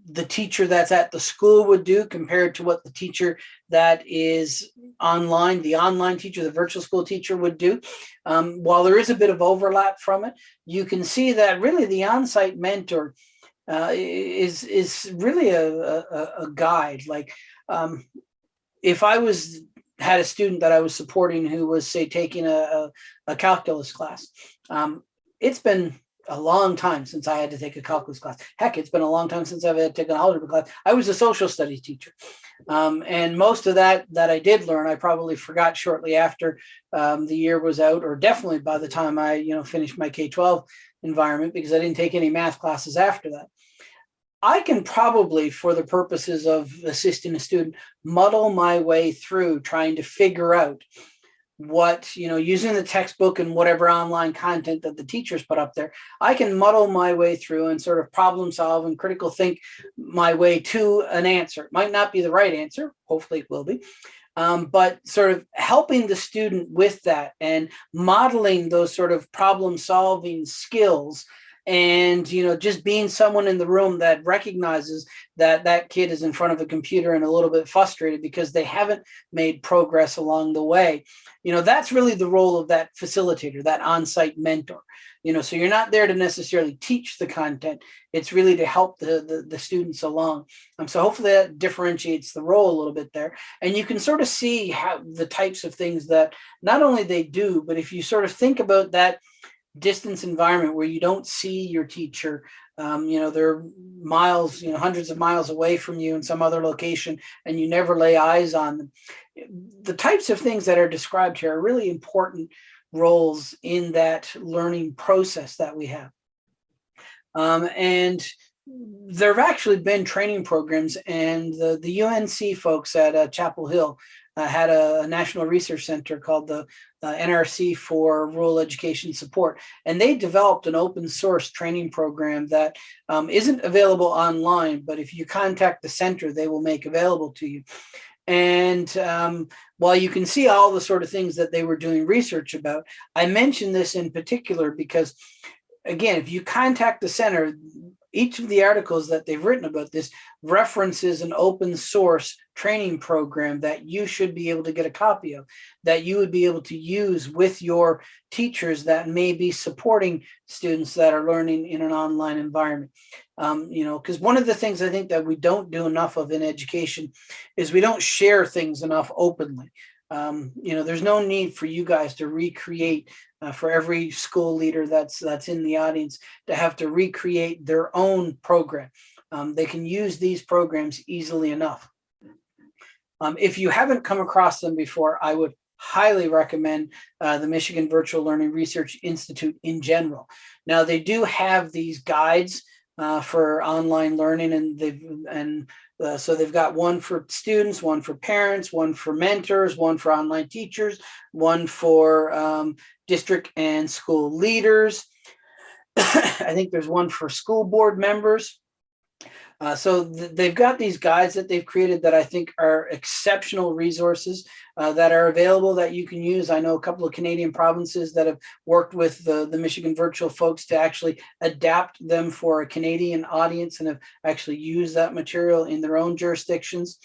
the teacher that's at the school would do compared to what the teacher that is online, the online teacher, the virtual school teacher would do. Um, while there is a bit of overlap from it, you can see that really the on-site mentor uh, is is really a, a, a guide. Like um, if I was had a student that I was supporting who was say taking a, a, a calculus class, um, it's been a long time since I had to take a calculus class. Heck, it's been a long time since I've had to take an algebra class. I was a social studies teacher. Um, and most of that that I did learn, I probably forgot shortly after um, the year was out, or definitely by the time I, you know, finished my K-12 environment because I didn't take any math classes after that. I can probably, for the purposes of assisting a student, muddle my way through trying to figure out what, you know, using the textbook and whatever online content that the teachers put up there, I can muddle my way through and sort of problem solve and critical think my way to an answer. It might not be the right answer, hopefully it will be, um, but sort of helping the student with that and modeling those sort of problem solving skills and you know just being someone in the room that recognizes that that kid is in front of a computer and a little bit frustrated because they haven't made progress along the way you know that's really the role of that facilitator that on-site mentor. You know so you're not there to necessarily teach the content it's really to help the the, the students along. Um, so hopefully that differentiates the role a little bit there. And you can sort of see how the types of things that not only they do but if you sort of think about that distance environment where you don't see your teacher um, you know they're miles you know hundreds of miles away from you in some other location and you never lay eyes on them. The types of things that are described here are really important roles in that learning process that we have. Um, and there have actually been training programs and the, the UNC folks at uh, Chapel Hill uh, had a, a national research center called the uh, NRC for Rural Education Support, and they developed an open source training program that um, not available online, but if you contact the center, they will make available to you. And um, while you can see all the sort of things that they were doing research about, I mention this in particular because, again, if you contact the center, each of the articles that they've written about this references an open source training program that you should be able to get a copy of, that you would be able to use with your teachers that may be supporting students that are learning in an online environment. Um, you know, because one of the things I think that we don't do enough of in education is we don't share things enough openly. Um, you know, there's no need for you guys to recreate uh, for every school leader that's that's in the audience to have to recreate their own program. Um, they can use these programs easily enough. Um, if you haven't come across them before, I would highly recommend uh, the Michigan Virtual Learning Research Institute in general. Now they do have these guides uh, for online learning and they've and uh, so they've got one for students, one for parents, one for mentors, one for online teachers, one for um, district and school leaders. I think there's one for school board members. Uh, so th they've got these guides that they've created that I think are exceptional resources uh, that are available that you can use. I know a couple of Canadian provinces that have worked with the, the Michigan virtual folks to actually adapt them for a Canadian audience and have actually used that material in their own jurisdictions.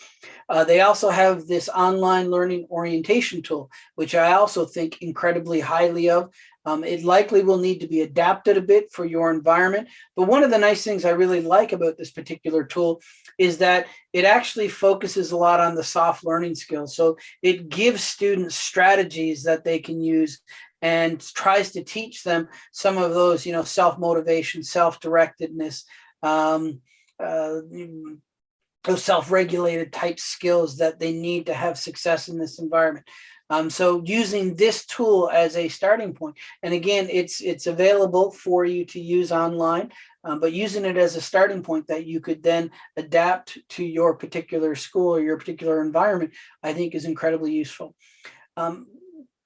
Uh, they also have this online learning orientation tool, which I also think incredibly highly of. Um, it likely will need to be adapted a bit for your environment. But one of the nice things I really like about this particular tool is that it actually focuses a lot on the soft learning skills. So it gives students strategies that they can use and tries to teach them some of those, you know, self-motivation, self-directedness, um, uh, those self-regulated type skills that they need to have success in this environment. Um, so using this tool as a starting point, and again, it's it's available for you to use online, um, but using it as a starting point that you could then adapt to your particular school or your particular environment, I think is incredibly useful. Um,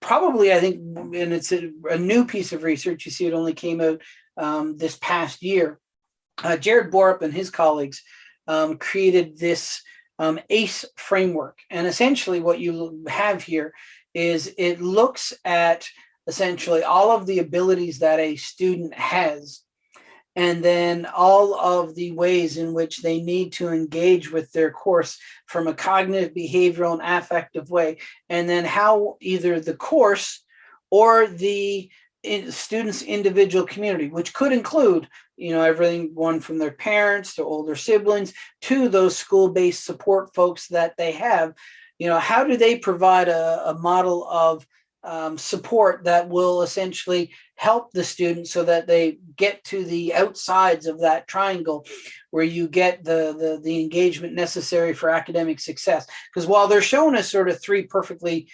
probably, I think, and it's a, a, new piece of research, you see it only came out um, this past year. Uh, Jered Borup and his colleagues um, created this um, ACE framework. And essentially what you have here is it looks at essentially all of the abilities that a student has and then all of the ways in which they need to engage with their course from a cognitive, behavioral, and affective way, and then how either the course or the student's individual community, which could include, you know, everything one from their parents to older siblings to those school-based support folks that they have, you know, how do they provide a, a model of um, support that will essentially help the student so that they get to the outsides of that triangle where you get the, the, the engagement necessary for academic success. Because while they're shown as sort of three perfectly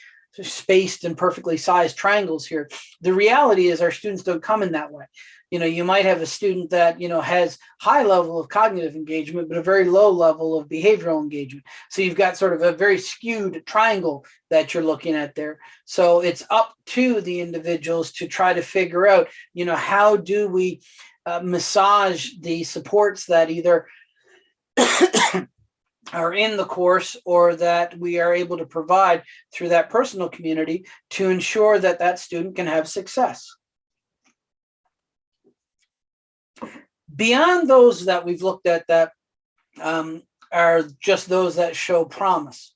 spaced and perfectly sized triangles here. The reality is our students don't come in that way. You know, you might have a student that, you know, has high level of cognitive engagement, but a very low level of behavioral engagement. So you've got sort of a very skewed triangle that you're looking at there. So it's up to the individuals to try to figure out, you know, how do we uh, massage the supports that either are in the course or that we are able to provide through that personal community to ensure that that student can have success. Beyond those that we've looked at that um, are just those that show promise.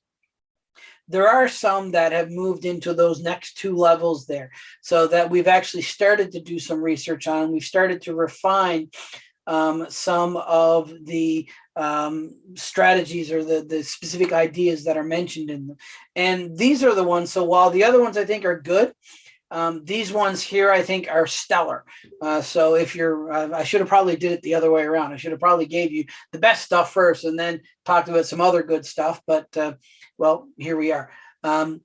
There are some that have moved into those next two levels there so that we've actually started to do some research on. We've started to refine um, some of the um, strategies or the, the specific ideas that are mentioned in them. And these are the ones, so while the other ones I think are good, um, these ones here I think are stellar. Uh, so if you're, uh, I should have probably did it the other way around. I should have probably gave you the best stuff first and then talked about some other good stuff, but uh, well, here we are. Um,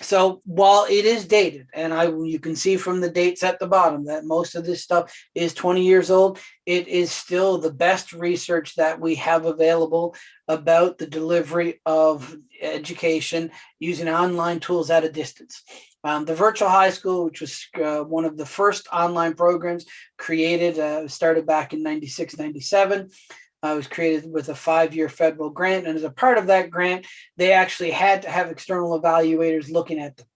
so while it is dated, and I you can see from the dates at the bottom that most of this stuff is 20 years old, it is still the best research that we have available about the delivery of education using online tools at a distance. Um, the virtual high school, which was uh, one of the first online programs created, uh, started back in 96, 97 uh, was created with a five-year federal grant. And as a part of that grant, they actually had to have external evaluators looking at them.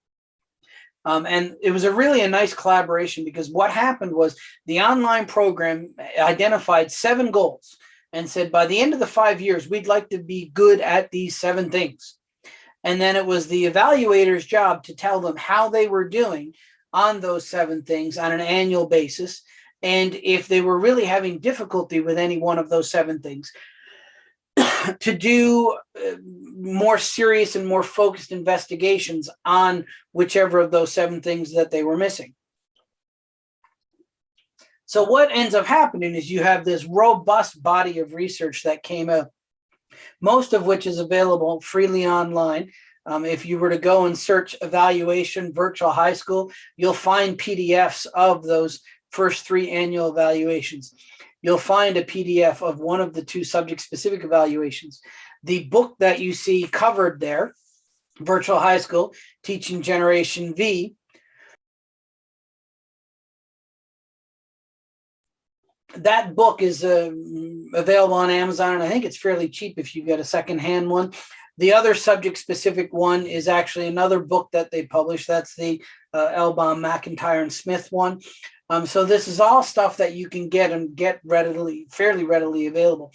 Um, and it was a really a nice collaboration because what happened was the online program identified seven goals and said, by the end of the five years, we'd like to be good at these seven things. And then it was the evaluator's job to tell them how they were doing on those seven things on an annual basis and if they were really having difficulty with any one of those seven things, to do uh, more serious and more focused investigations on whichever of those seven things that they were missing. So what ends up happening is you have this robust body of research that came out, most of which is available freely online. Um, if you were to go and search evaluation virtual high school, you'll find PDFs of those first three annual evaluations. You'll find a PDF of one of the two subject specific evaluations. The book that you see covered there, Virtual High School, Teaching Generation V, that book is uh, available on Amazon, and I think it's fairly cheap if you get a secondhand one. The other subject specific one is actually another book that they published. That's the uh, Elbaum, McIntyre, and Smith one. Um, so this is all stuff that you can get and get readily, fairly readily available.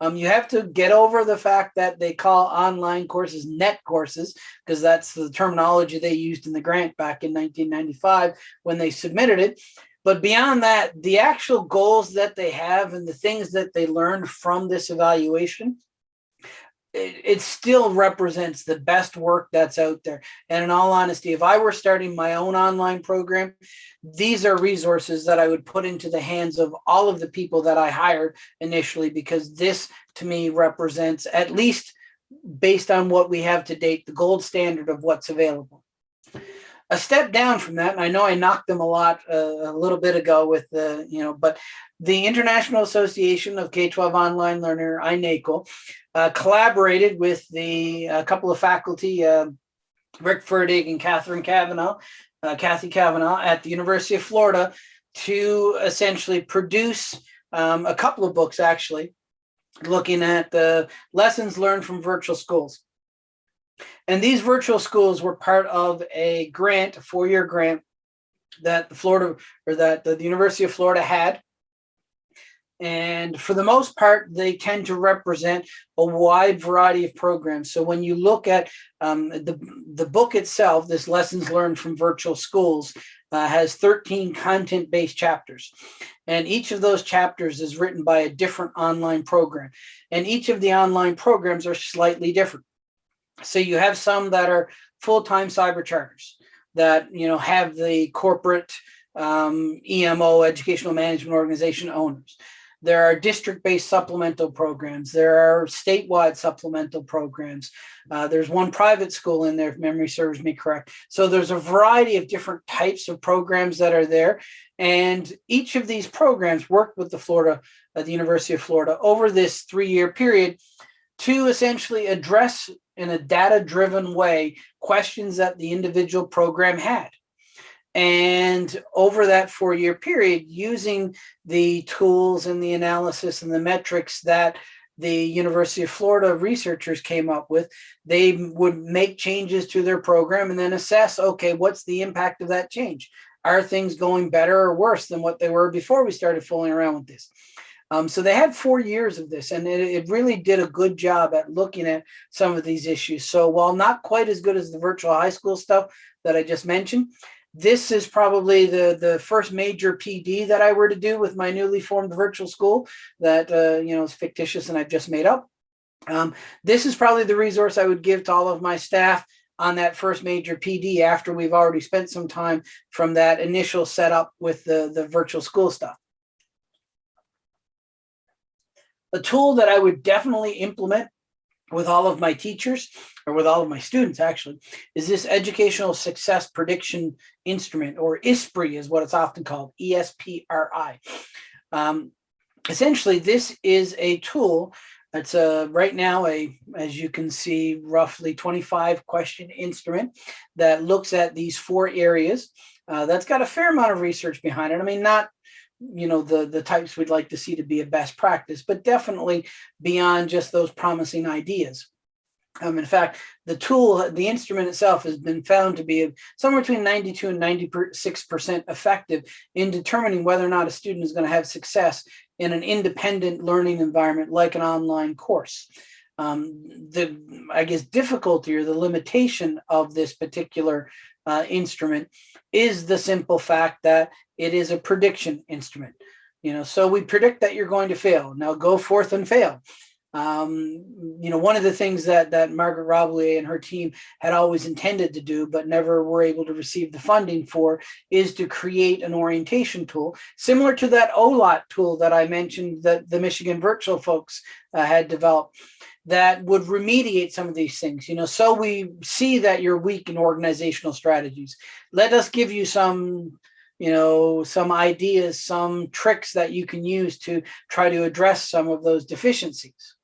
Um, you have to get over the fact that they call online courses net courses because that's the terminology they used in the grant back in 1995 when they submitted it. But beyond that, the actual goals that they have and the things that they learned from this evaluation it, it still represents the best work that's out there. And in all honesty, if I were starting my own online program, these are resources that I would put into the hands of all of the people that I hired initially, because this to me represents at least based on what we have to date, the gold standard of what's available. A step down from that, and I know I knocked them a lot uh, a little bit ago with the, you know, but the International Association of K-12 Online Learner, INACOL, uh, collaborated with the a couple of faculty, uh, Rick Ferdig and Catherine Cavanaugh, uh, Cathy Cavanaugh at the University of Florida to essentially produce um, a couple of books actually looking at the lessons learned from virtual schools. And these virtual schools were part of a grant, a four-year grant that the Florida or that the University of Florida had and for the most part, they tend to represent a wide variety of programs. So when you look at um, the, the book itself, this Lessons Learned from Virtual Schools, uh, has 13 content-based chapters. And each of those chapters is written by a different online program. And each of the online programs are slightly different. So you have some that are full-time cyber charters that you know have the corporate um, EMO, educational management organization owners. There are district-based supplemental programs. There are statewide supplemental programs. Uh, there's one private school in there, if memory serves me correct. So there's a variety of different types of programs that are there. And each of these programs worked with the Florida, uh, the University of Florida over this three-year period to essentially address in a data-driven way questions that the individual program had. And over that four-year period, using the tools and the analysis and the metrics that the University of Florida researchers came up with, they would make changes to their program and then assess, okay, what's the impact of that change? Are things going better or worse than what they were before we started fooling around with this? Um, so they had four years of this and it, it, really did a good job at looking at some of these issues. So while not quite as good as the virtual high school stuff that I just mentioned, this is probably the the first major PD that I were to do with my newly formed virtual school that uh, you know is fictitious and I've just made up. Um, this is probably the resource I would give to all of my staff on that first major PD after we've already spent some time from that initial setup with the, the virtual school stuff. A tool that I would definitely implement with all of my teachers or with all of my students actually is this educational success prediction instrument or ESPRI is what it's often called E-S-P-R-I. Um, essentially this is a tool it's a right now a as you can see roughly 25 question instrument that looks at these four areas uh, that's got a fair amount of research behind it i mean not you know the the types we'd like to see to be a best practice but definitely beyond just those promising ideas um, in fact, the tool, the instrument itself has been found to be somewhere between 92 and 96% effective in determining whether or not a student is going to have success in an independent learning environment like an online course. Um, the, I guess, difficulty or the limitation of this particular uh, instrument is the simple fact that it is a prediction instrument. You know, so we predict that you're going to fail. Now go forth and fail. Um, you know, one of the things that that Margaret Roblyer and her team had always intended to do, but never were able to receive the funding for, is to create an orientation tool similar to that OLOT tool that I mentioned that the Michigan Virtual folks uh, had developed that would remediate some of these things. You know, so we see that you're weak in organizational strategies. Let us give you some you know, some ideas, some tricks that you can use to try to address some of those deficiencies.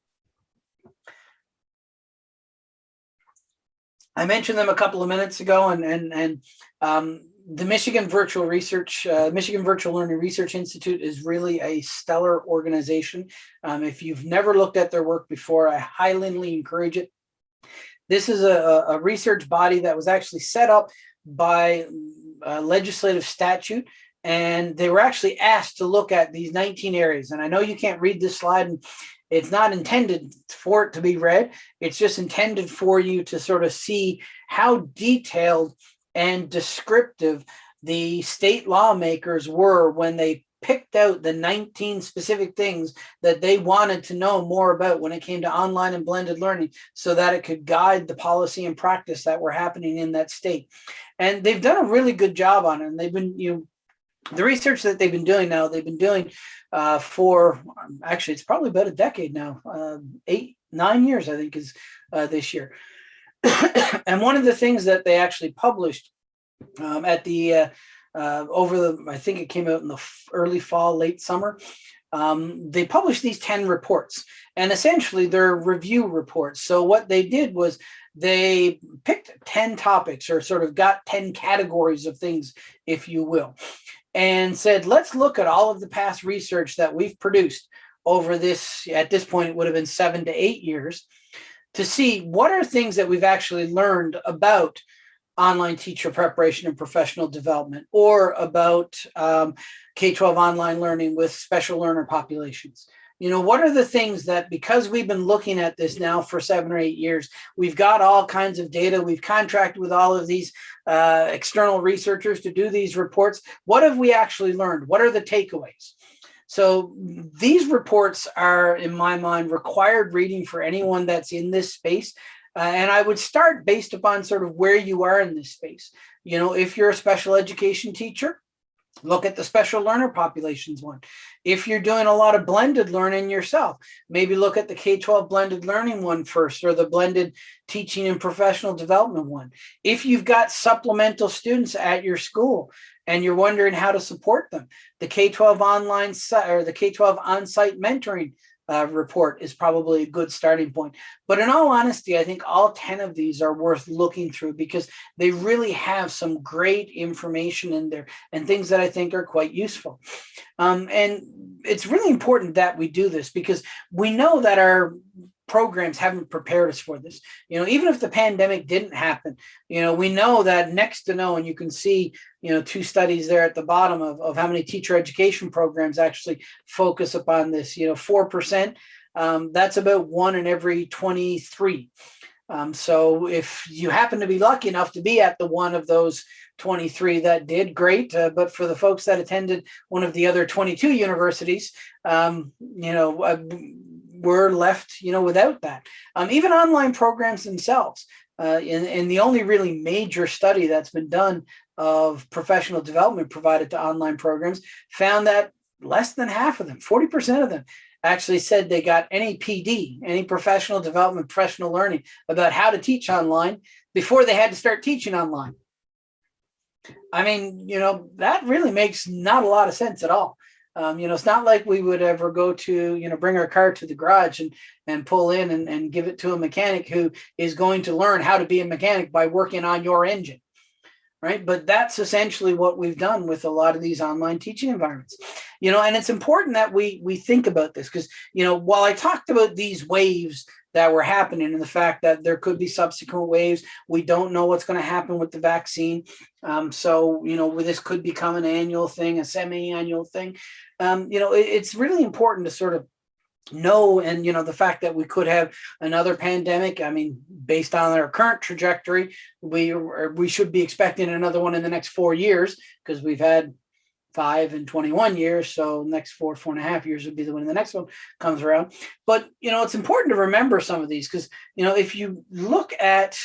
I mentioned them a couple of minutes ago, and and and um, the Michigan Virtual Research, uh, Michigan Virtual Learning Research Institute is really a stellar organization. Um, if you've never looked at their work before, I highly encourage it. This is a, a research body that was actually set up by uh, legislative statute and they were actually asked to look at these 19 areas. And I know you can't read this slide and it's not intended for it to be read. It's just intended for you to sort of see how detailed and descriptive the state lawmakers were when they picked out the 19 specific things that they wanted to know more about when it came to online and blended learning so that it could guide the policy and practice that were happening in that state. And they've done a really good job on it. And they've been, you know, the research that they've been doing now, they've been doing uh, for actually, it's probably about a decade now, uh, eight, nine years, I think is uh, this year. and one of the things that they actually published um, at the, uh, uh, over the, I think it came out in the early fall, late summer, um, they published these 10 reports and essentially they're review reports. So what they did was they picked 10 topics or sort of got 10 categories of things, if you will and said, let's look at all of the past research that we've produced over this, at this point, it would have been seven to eight years, to see what are things that we've actually learned about online teacher preparation and professional development or about um, K-12 online learning with special learner populations you know, what are the things that because we've been looking at this now for seven or eight years, we've got all kinds of data, we've contracted with all of these uh, external researchers to do these reports. What have we actually learned? What are the takeaways? So these reports are, in my mind, required reading for anyone that's in this space. Uh, and I would start based upon sort of where you are in this space. You know, if you're a special education teacher, Look at the special learner populations one. If you're doing a lot of blended learning yourself, maybe look at the K-12 blended learning one first or the blended teaching and professional development one. If you've got supplemental students at your school and you're wondering how to support them, the K-12 online or the K-12 on-site mentoring uh, report is probably a good starting point. But in all honesty, I think all 10 of these are worth looking through because they really have some great information in there and things that I think are quite useful. Um, and it's really important that we do this because we know that our programs haven't prepared us for this. You know, even if the pandemic didn't happen, you know, we know that next to no, and you can see, you know, two studies there at the bottom of, of how many teacher education programs actually focus upon this, you know, 4%, um, that's about one in every 23. Um, so if you happen to be lucky enough to be at the one of those 23 that did great, uh, but for the folks that attended one of the other 22 universities, um, you know, uh, we're left, you know, without that. Um, even online programs themselves. Uh, in, in the only really major study that's been done of professional development provided to online programs found that less than half of them, 40% of them, actually said they got any PD, any professional development, professional learning about how to teach online before they had to start teaching online. I mean, you know, that really makes not a lot of sense at all. Um, you know, it's not like we would ever go to, you know, bring our car to the garage and and pull in and, and give it to a mechanic who is going to learn how to be a mechanic by working on your engine. Right. But that's essentially what we've done with a lot of these online teaching environments. You know, and it's important that we we think about this because, you know, while I talked about these waves that were happening and the fact that there could be subsequent waves. We don't know what's going to happen with the vaccine. Um, so, you know, this could become an annual thing, a semi-annual thing. Um, you know, it, it's really important to sort of know and you know the fact that we could have another pandemic i mean based on our current trajectory we we should be expecting another one in the next four years because we've had five and 21 years. So next four, four and a half years would be the when the next one comes around. But, you know, it's important to remember some of these because, you know, if you look at,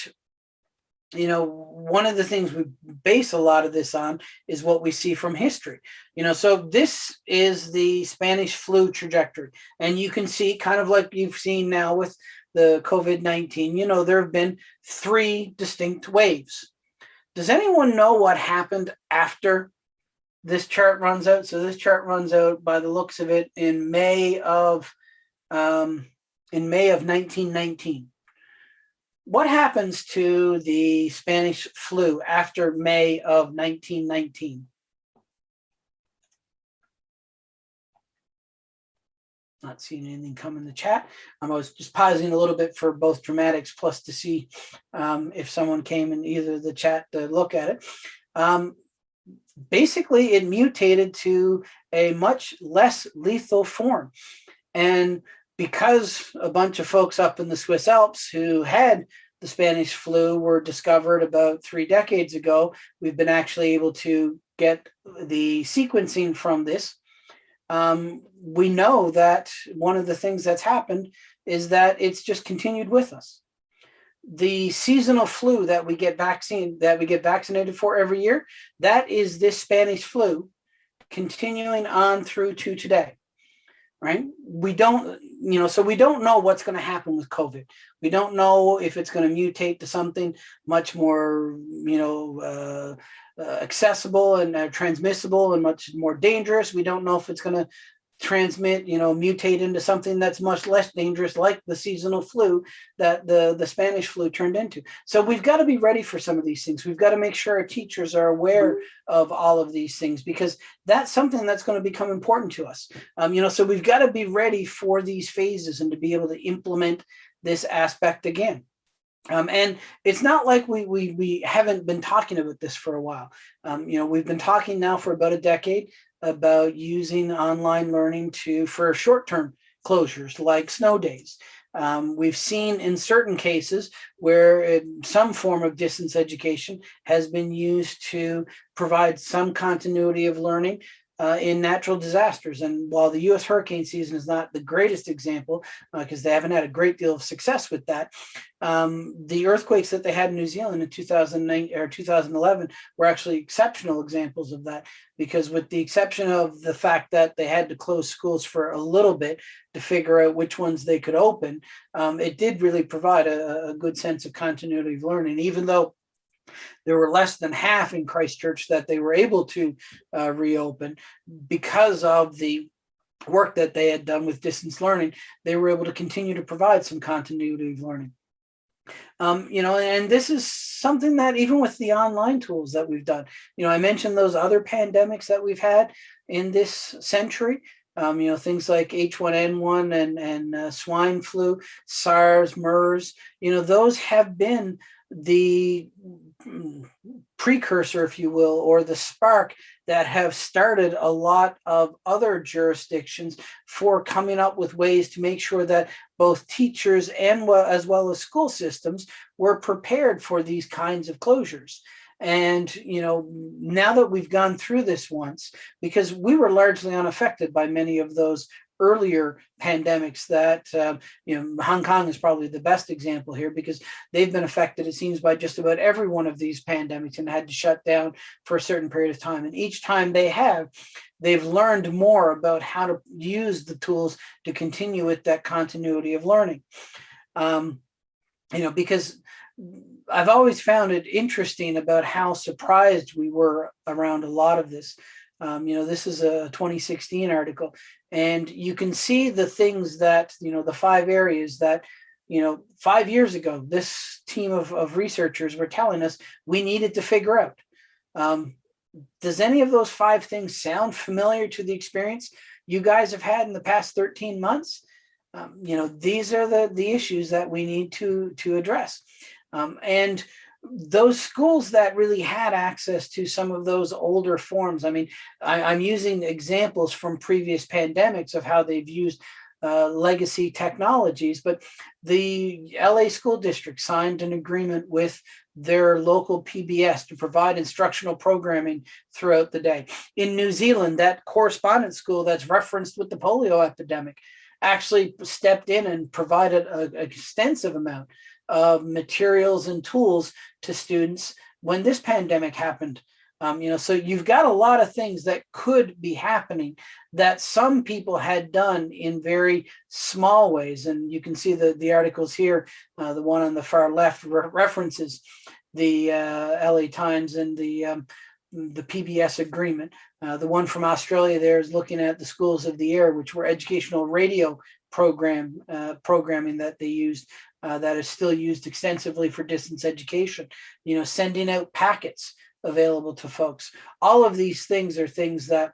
you know, one of the things we base a lot of this on is what we see from history. You know, so this is the Spanish flu trajectory. And you can see kind of like you've seen now with the COVID-19, you know, there have been three distinct waves. Does anyone know what happened after this chart runs out. So this chart runs out by the looks of it in May of um, in May of 1919. What happens to the Spanish flu after May of 1919? Not seeing anything come in the chat. I was just pausing a little bit for both dramatics plus to see um, if someone came in either the chat to look at it. Um, basically it mutated to a much less lethal form. And because a bunch of folks up in the Swiss Alps who had the Spanish flu were discovered about three decades ago, we've been actually able to get the sequencing from this. Um, we know that one of the things that's happened is that it's just continued with us the seasonal flu that we get vaccine that we get vaccinated for every year, that is this Spanish flu continuing on through to today. Right? We don't, you know, so we don't know what's going to happen with COVID. We don't know if it's going to mutate to something much more, you know, uh, uh, accessible and uh, transmissible and much more dangerous. We don't know if it's going to transmit, you know, mutate into something that's much less dangerous, like the seasonal flu that the, the Spanish flu turned into. So we've got to be ready for some of these things. We've got to make sure our teachers are aware of all of these things because that's something that's going to become important to us. Um, you know, so we've got to be ready for these phases and to be able to implement this aspect again. Um, and it's not like we, we, we haven't been talking about this for a while. Um, you know, we've been talking now for about a decade about using online learning to for short-term closures like snow days. Um, we've seen in certain cases where some form of distance education has been used to provide some continuity of learning uh, in natural disasters. And while the U.S. hurricane season is not the greatest example, because uh, they haven't had a great deal of success with that, um, the earthquakes that they had in New Zealand in 2009 or 2011 were actually exceptional examples of that. Because with the exception of the fact that they had to close schools for a little bit to figure out which ones they could open, um, it did really provide a, a good sense of continuity of learning, even though there were less than half in Christchurch that they were able to uh, reopen because of the work that they had done with distance learning. They were able to continue to provide some continuity of learning. Um, you know, and this is something that even with the online tools that we've done, you know, I mentioned those other pandemics that we've had in this century. Um, you know, things like H1N1 and, and uh, swine flu, SARS, MERS, you know, those have been the precursor, if you will, or the spark that have started a lot of other jurisdictions for coming up with ways to make sure that both teachers and as well as school systems were prepared for these kinds of closures. And, you know, now that we've gone through this once, because we were largely unaffected by many of those earlier pandemics that, um, you know, Hong Kong is probably the best example here because they've been affected, it seems, by just about every one of these pandemics and had to shut down for a certain period of time. And each time they have, they've learned more about how to use the tools to continue with that continuity of learning. Um, you know, because I've always found it interesting about how surprised we were around a lot of this. Um, you know, this is a 2016 article, and you can see the things that, you know, the five areas that, you know, five years ago, this team of, of researchers were telling us we needed to figure out. Um, does any of those five things sound familiar to the experience you guys have had in the past 13 months? Um, you know, these are the, the issues that we need to, to address. Um, and those schools that really had access to some of those older forms. I mean, I, am using examples from previous pandemics of how they've used uh, legacy technologies, but the LA school district signed an agreement with their local PBS to provide instructional programming throughout the day. In New Zealand, that correspondence school that's referenced with the polio epidemic actually stepped in and provided an extensive amount of materials and tools to students when this pandemic happened. Um, you know, so you've got a lot of things that could be happening that some people had done in very small ways. And you can see the, the articles here, uh, the one on the far left re references the uh, LA Times and the um, the PBS agreement. Uh, the one from Australia there is looking at the schools of the air, which were educational radio program uh, programming that they used uh, that is still used extensively for distance education. You know, sending out packets available to folks. All of these things are things that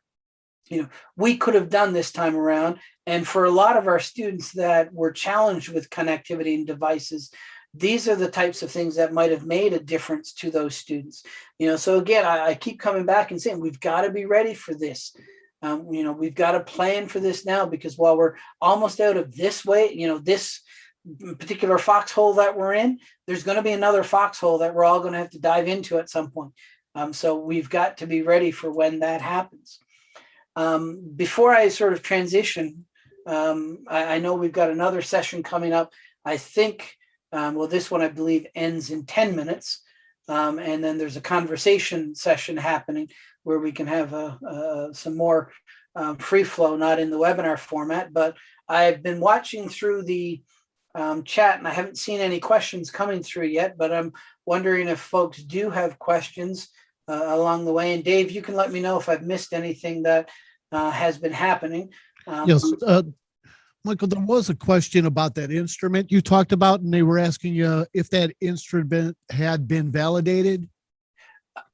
you know we could have done this time around. And for a lot of our students that were challenged with connectivity and devices, these are the types of things that might have made a difference to those students. You know, so again, I, I keep coming back and saying we've got to be ready for this. Um, you know, we've got to plan for this now because while we're almost out of this way, you know, this particular foxhole that we're in, there's going to be another foxhole that we're all going to have to dive into at some point. Um, so we've got to be ready for when that happens. Um, before I sort of transition, um, I, I, know we've got another session coming up. I think um, well, this one I believe ends in 10 minutes. Um, and then there's a conversation session happening where we can have a, a, some more um, free flow, not in the webinar format, but I've been watching through the um, chat and I haven't seen any questions coming through yet, but I'm wondering if folks do have questions uh, along the way. And Dave, you can let me know if I've missed anything that uh, has been happening. Um, yes, uh, Michael, there was a question about that instrument you talked about, and they were asking you if that instrument had been validated.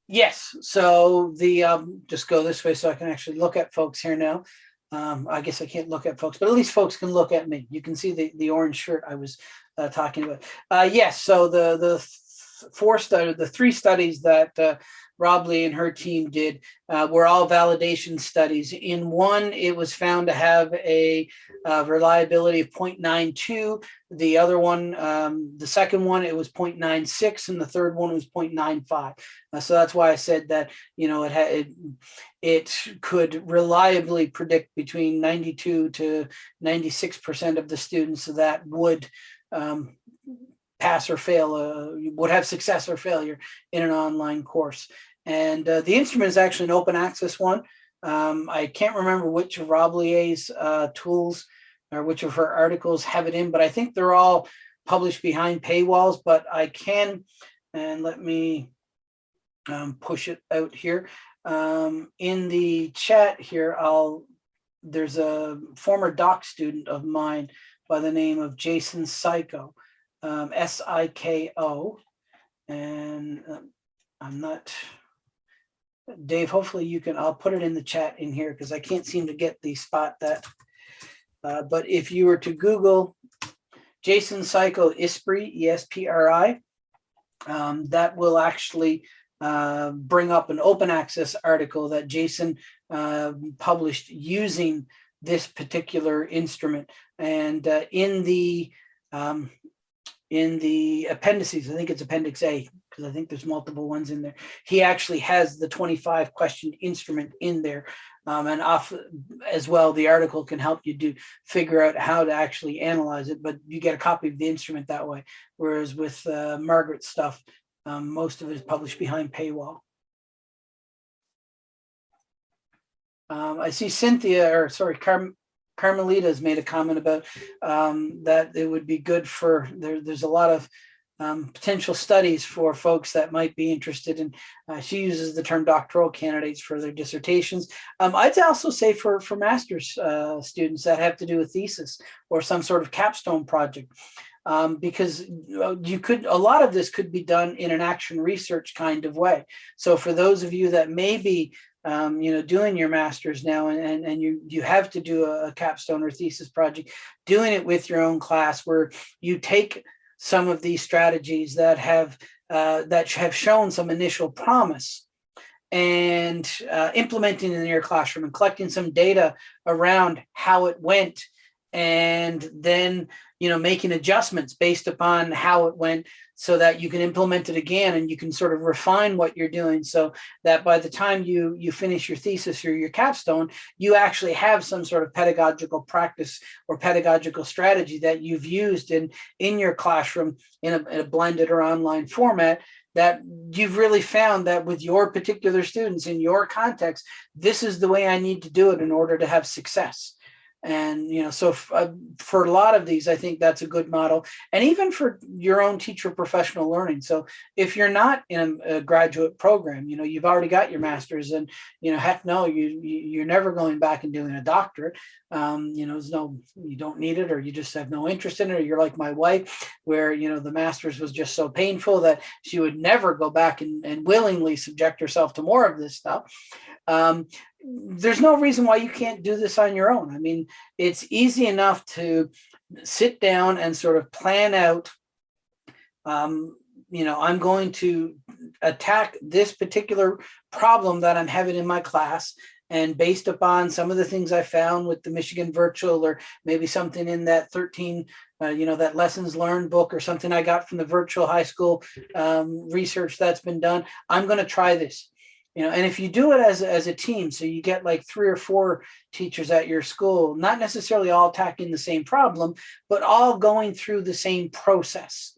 Yes. So the um, just go this way so I can actually look at folks here now. Um, I guess I can't look at folks, but at least folks can look at me. You can see the the orange shirt I was uh, talking about. Uh, yes. So the the four study, the three studies that uh, Roblyer and her team did uh, were all validation studies. In one, it was found to have a uh, reliability of 0.92. The other one, um, the second one, it was 0.96, and the third one was 0.95. Uh, so that's why I said that you know it had it, it could reliably predict between 92 to 96 percent of the students that would um, pass or fail, uh, would have success or failure in an online course. And uh, the instrument is actually an open access one. Um, I can't remember which of Rob uh, tools or which of her articles have it in, but I think they're all published behind paywalls, but I can, and let me um, push it out here. Um, in the chat here, I'll, there's a former doc student of mine by the name of Jason Siko um, S-I-K-O. And um, I'm not, Dave, hopefully you can, I'll put it in the chat in here because I can't seem to get the spot that, uh, but if you were to Google Jason Siko ESPRI, E-S-P-R-I, um, that will actually uh, bring up an open access article that Jason uh, published using this particular instrument. And uh, in the um, in the appendices, I think it's Appendix A, because I think there's multiple ones in there. He actually has the 25 question instrument in there. Um, and off as well, the article can help you do figure out how to actually analyze it, but you get a copy of the instrument that way. Whereas with uh, Margaret's stuff, um, most of it is published behind paywall. Um, I see Cynthia, or sorry, Carm Carmelita has made a comment about um, that it would be good for, there, there's a lot of um, potential studies for folks that might be interested in, uh, she uses the term doctoral candidates for their dissertations. Um, I'd also say for, for master's uh, students that have to do a thesis or some sort of capstone project. Um, because you could, a lot of this could be done in an action research kind of way. So for those of you that may be um, you know, doing your master's now and, and, and you, you have to do a capstone or thesis project, doing it with your own class where you take some of these strategies that have uh, that have shown some initial promise. And uh, implementing in your classroom and collecting some data around how it went and then you know making adjustments based upon how it went so that you can implement it again and you can sort of refine what you're doing so that by the time you you finish your thesis or your capstone you actually have some sort of pedagogical practice or pedagogical strategy that you've used in in your classroom in a, in a blended or online format that you've really found that with your particular students in your context this is the way i need to do it in order to have success and, you know, so uh, for a lot of these, I think that's a good model. And even for your own teacher professional learning. So if you're not in a, a graduate program, you know, you've already got your master's and, you know, heck no, you, you, are never going back and doing a doctorate. Um, you know, there's no, you don't need it or you just have no interest in it. Or you're like my wife, where, you know, the master's was just so painful that she would never go back and, and willingly subject herself to more of this stuff. Um, there's no reason why you can't do this on your own. I mean, it's easy enough to sit down and sort of plan out, um, you know, I'm going to attack this particular problem that I'm having in my class. And based upon some of the things I found with the Michigan Virtual or maybe something in that 13, uh, you know, that lessons learned book or something I got from the virtual high school um, research that's been done, I'm going to try this you know and if you do it as, as a team so you get like three or four teachers at your school not necessarily all attacking the same problem but all going through the same process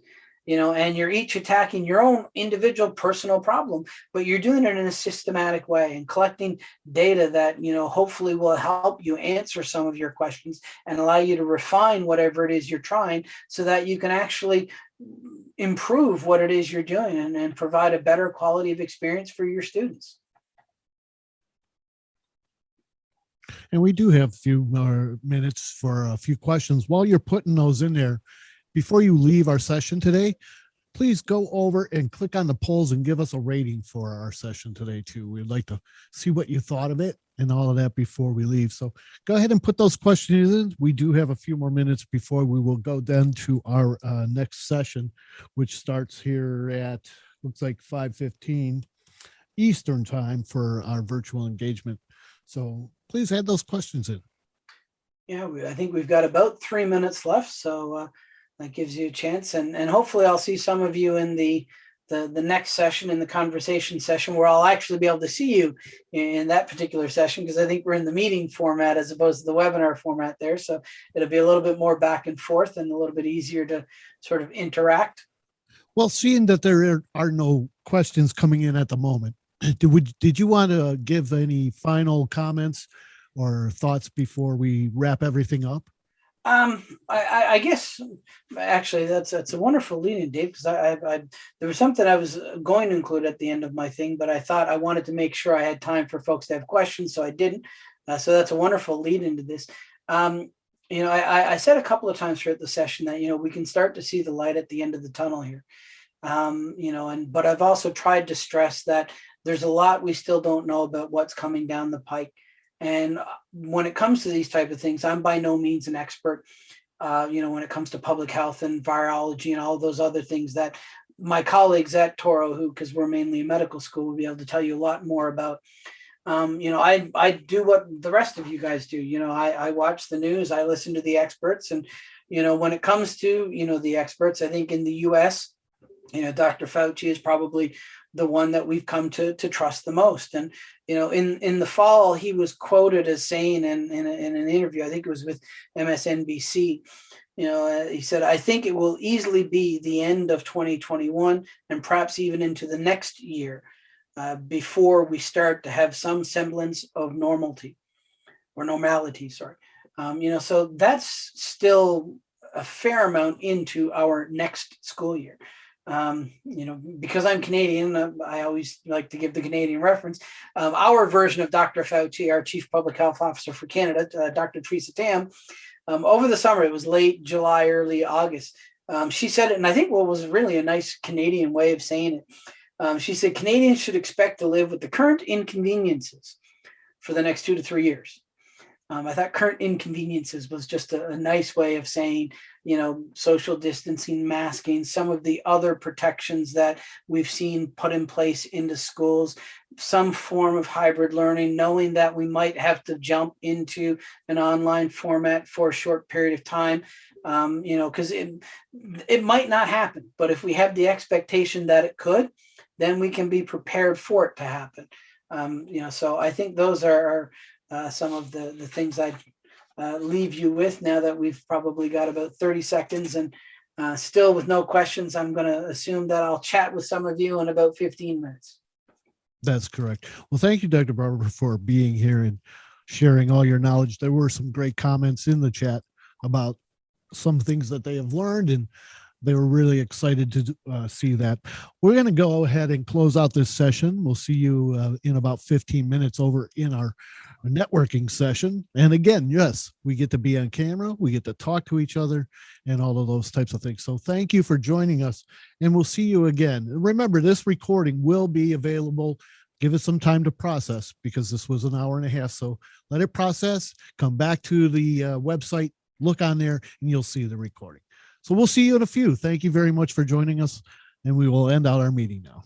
you know and you're each attacking your own individual personal problem but you're doing it in a systematic way and collecting data that you know hopefully will help you answer some of your questions and allow you to refine whatever it is you're trying so that you can actually improve what it is you're doing and, provide a better quality of experience for your students. And we do have a few more minutes for a few questions. While you're putting those in there, before you leave our session today, please go over and click on the polls and give us a rating for our session today too. We'd like to see what you thought of it and all of that before we leave. So go ahead and put those questions in. We do have a few more minutes before we will go then to our uh, next session, which starts here at, looks like 5.15 Eastern time for our virtual engagement. So please add those questions in. Yeah, I think we've got about three minutes left. So uh, that gives you a chance and, and hopefully I'll see some of you in the, the, the next session in the conversation session where I'll actually be able to see you in that particular session because I think we're in the meeting format as opposed to the webinar format there. So it'll be a little bit more back and forth and a little bit easier to sort of interact. Well, seeing that there are no questions coming in at the moment, did, did you want to give any final comments or thoughts before we wrap everything up? Um, I, I guess actually that's that's a wonderful leading, Dave, because I, I, I, there was something I was going to include at the end of my thing, but I thought I wanted to make sure I had time for folks to have questions, so I didn't. Uh, so that's a wonderful lead into this. Um, you know, I, I said a couple of times throughout the session that you know we can start to see the light at the end of the tunnel here. Um, you know, and but I've also tried to stress that there's a lot we still don't know about what's coming down the pike. And when it comes to these type of things, I'm by no means an expert. Uh, you know, when it comes to public health and virology and all those other things that my colleagues at Touro, who because we're mainly a medical school, will be able to tell you a lot more about. Um, you know, I I do what the rest of you guys do. You know, I I watch the news, I listen to the experts, and you know, when it comes to you know the experts, I think in the U.S you know, Dr. Fauci is probably the one that we've come to to trust the most. And you know, in in the fall, he was quoted as saying in in, a, in an interview, I think it was with MSNBC. You know, uh, he said, "I think it will easily be the end of 2021 and perhaps even into the next year uh, before we start to have some semblance of normality or normality." Sorry. Um, you know, so that's still a fair amount into our next school year um, you know, because I'm Canadian, uh, I always like to give the Canadian reference. Um, our version of Dr. Fauci, our Chief Public Health Officer for Canada, uh, Dr. Teresa Tam, um, over the summer, it was late July, early August. Um, she said it, and I think what was really a nice Canadian way of saying it. Um, she said Canadians should expect to live with the current inconveniences for the next two to three years. Um, I thought current inconveniences was just a, a, nice way of saying, you know, social distancing, masking, some of the other protections that we've seen put in place into schools, some form of hybrid learning, knowing that we might have to jump into an online format for a short period of time, um, you know, because it, it might not happen. But if we have the expectation that it could, then we can be prepared for it to happen. Um, you know, so I think those are, uh, some of the, the things I'd uh, leave you with now that we've probably got about 30 seconds and uh, still with no questions, I'm going to assume that I'll chat with some of you in about 15 minutes. That's correct. Well, thank you, Dr. Barbour, for being here and sharing all your knowledge. There were some great comments in the chat about some things that they have learned and they were really excited to uh, see that. We're going to go ahead and close out this session. We'll see you uh, in about 15 minutes over in our networking session. And again, yes, we get to be on camera, we get to talk to each other and all of those types of things. So thank you for joining us and we'll see you again. Remember, this recording will be available. Give it some time to process because this was an hour and a half. So let it process, come back to the uh, website, look on there and you'll see the recording. So we'll see you in a few. Thank you very much for joining us and we will end out our meeting now.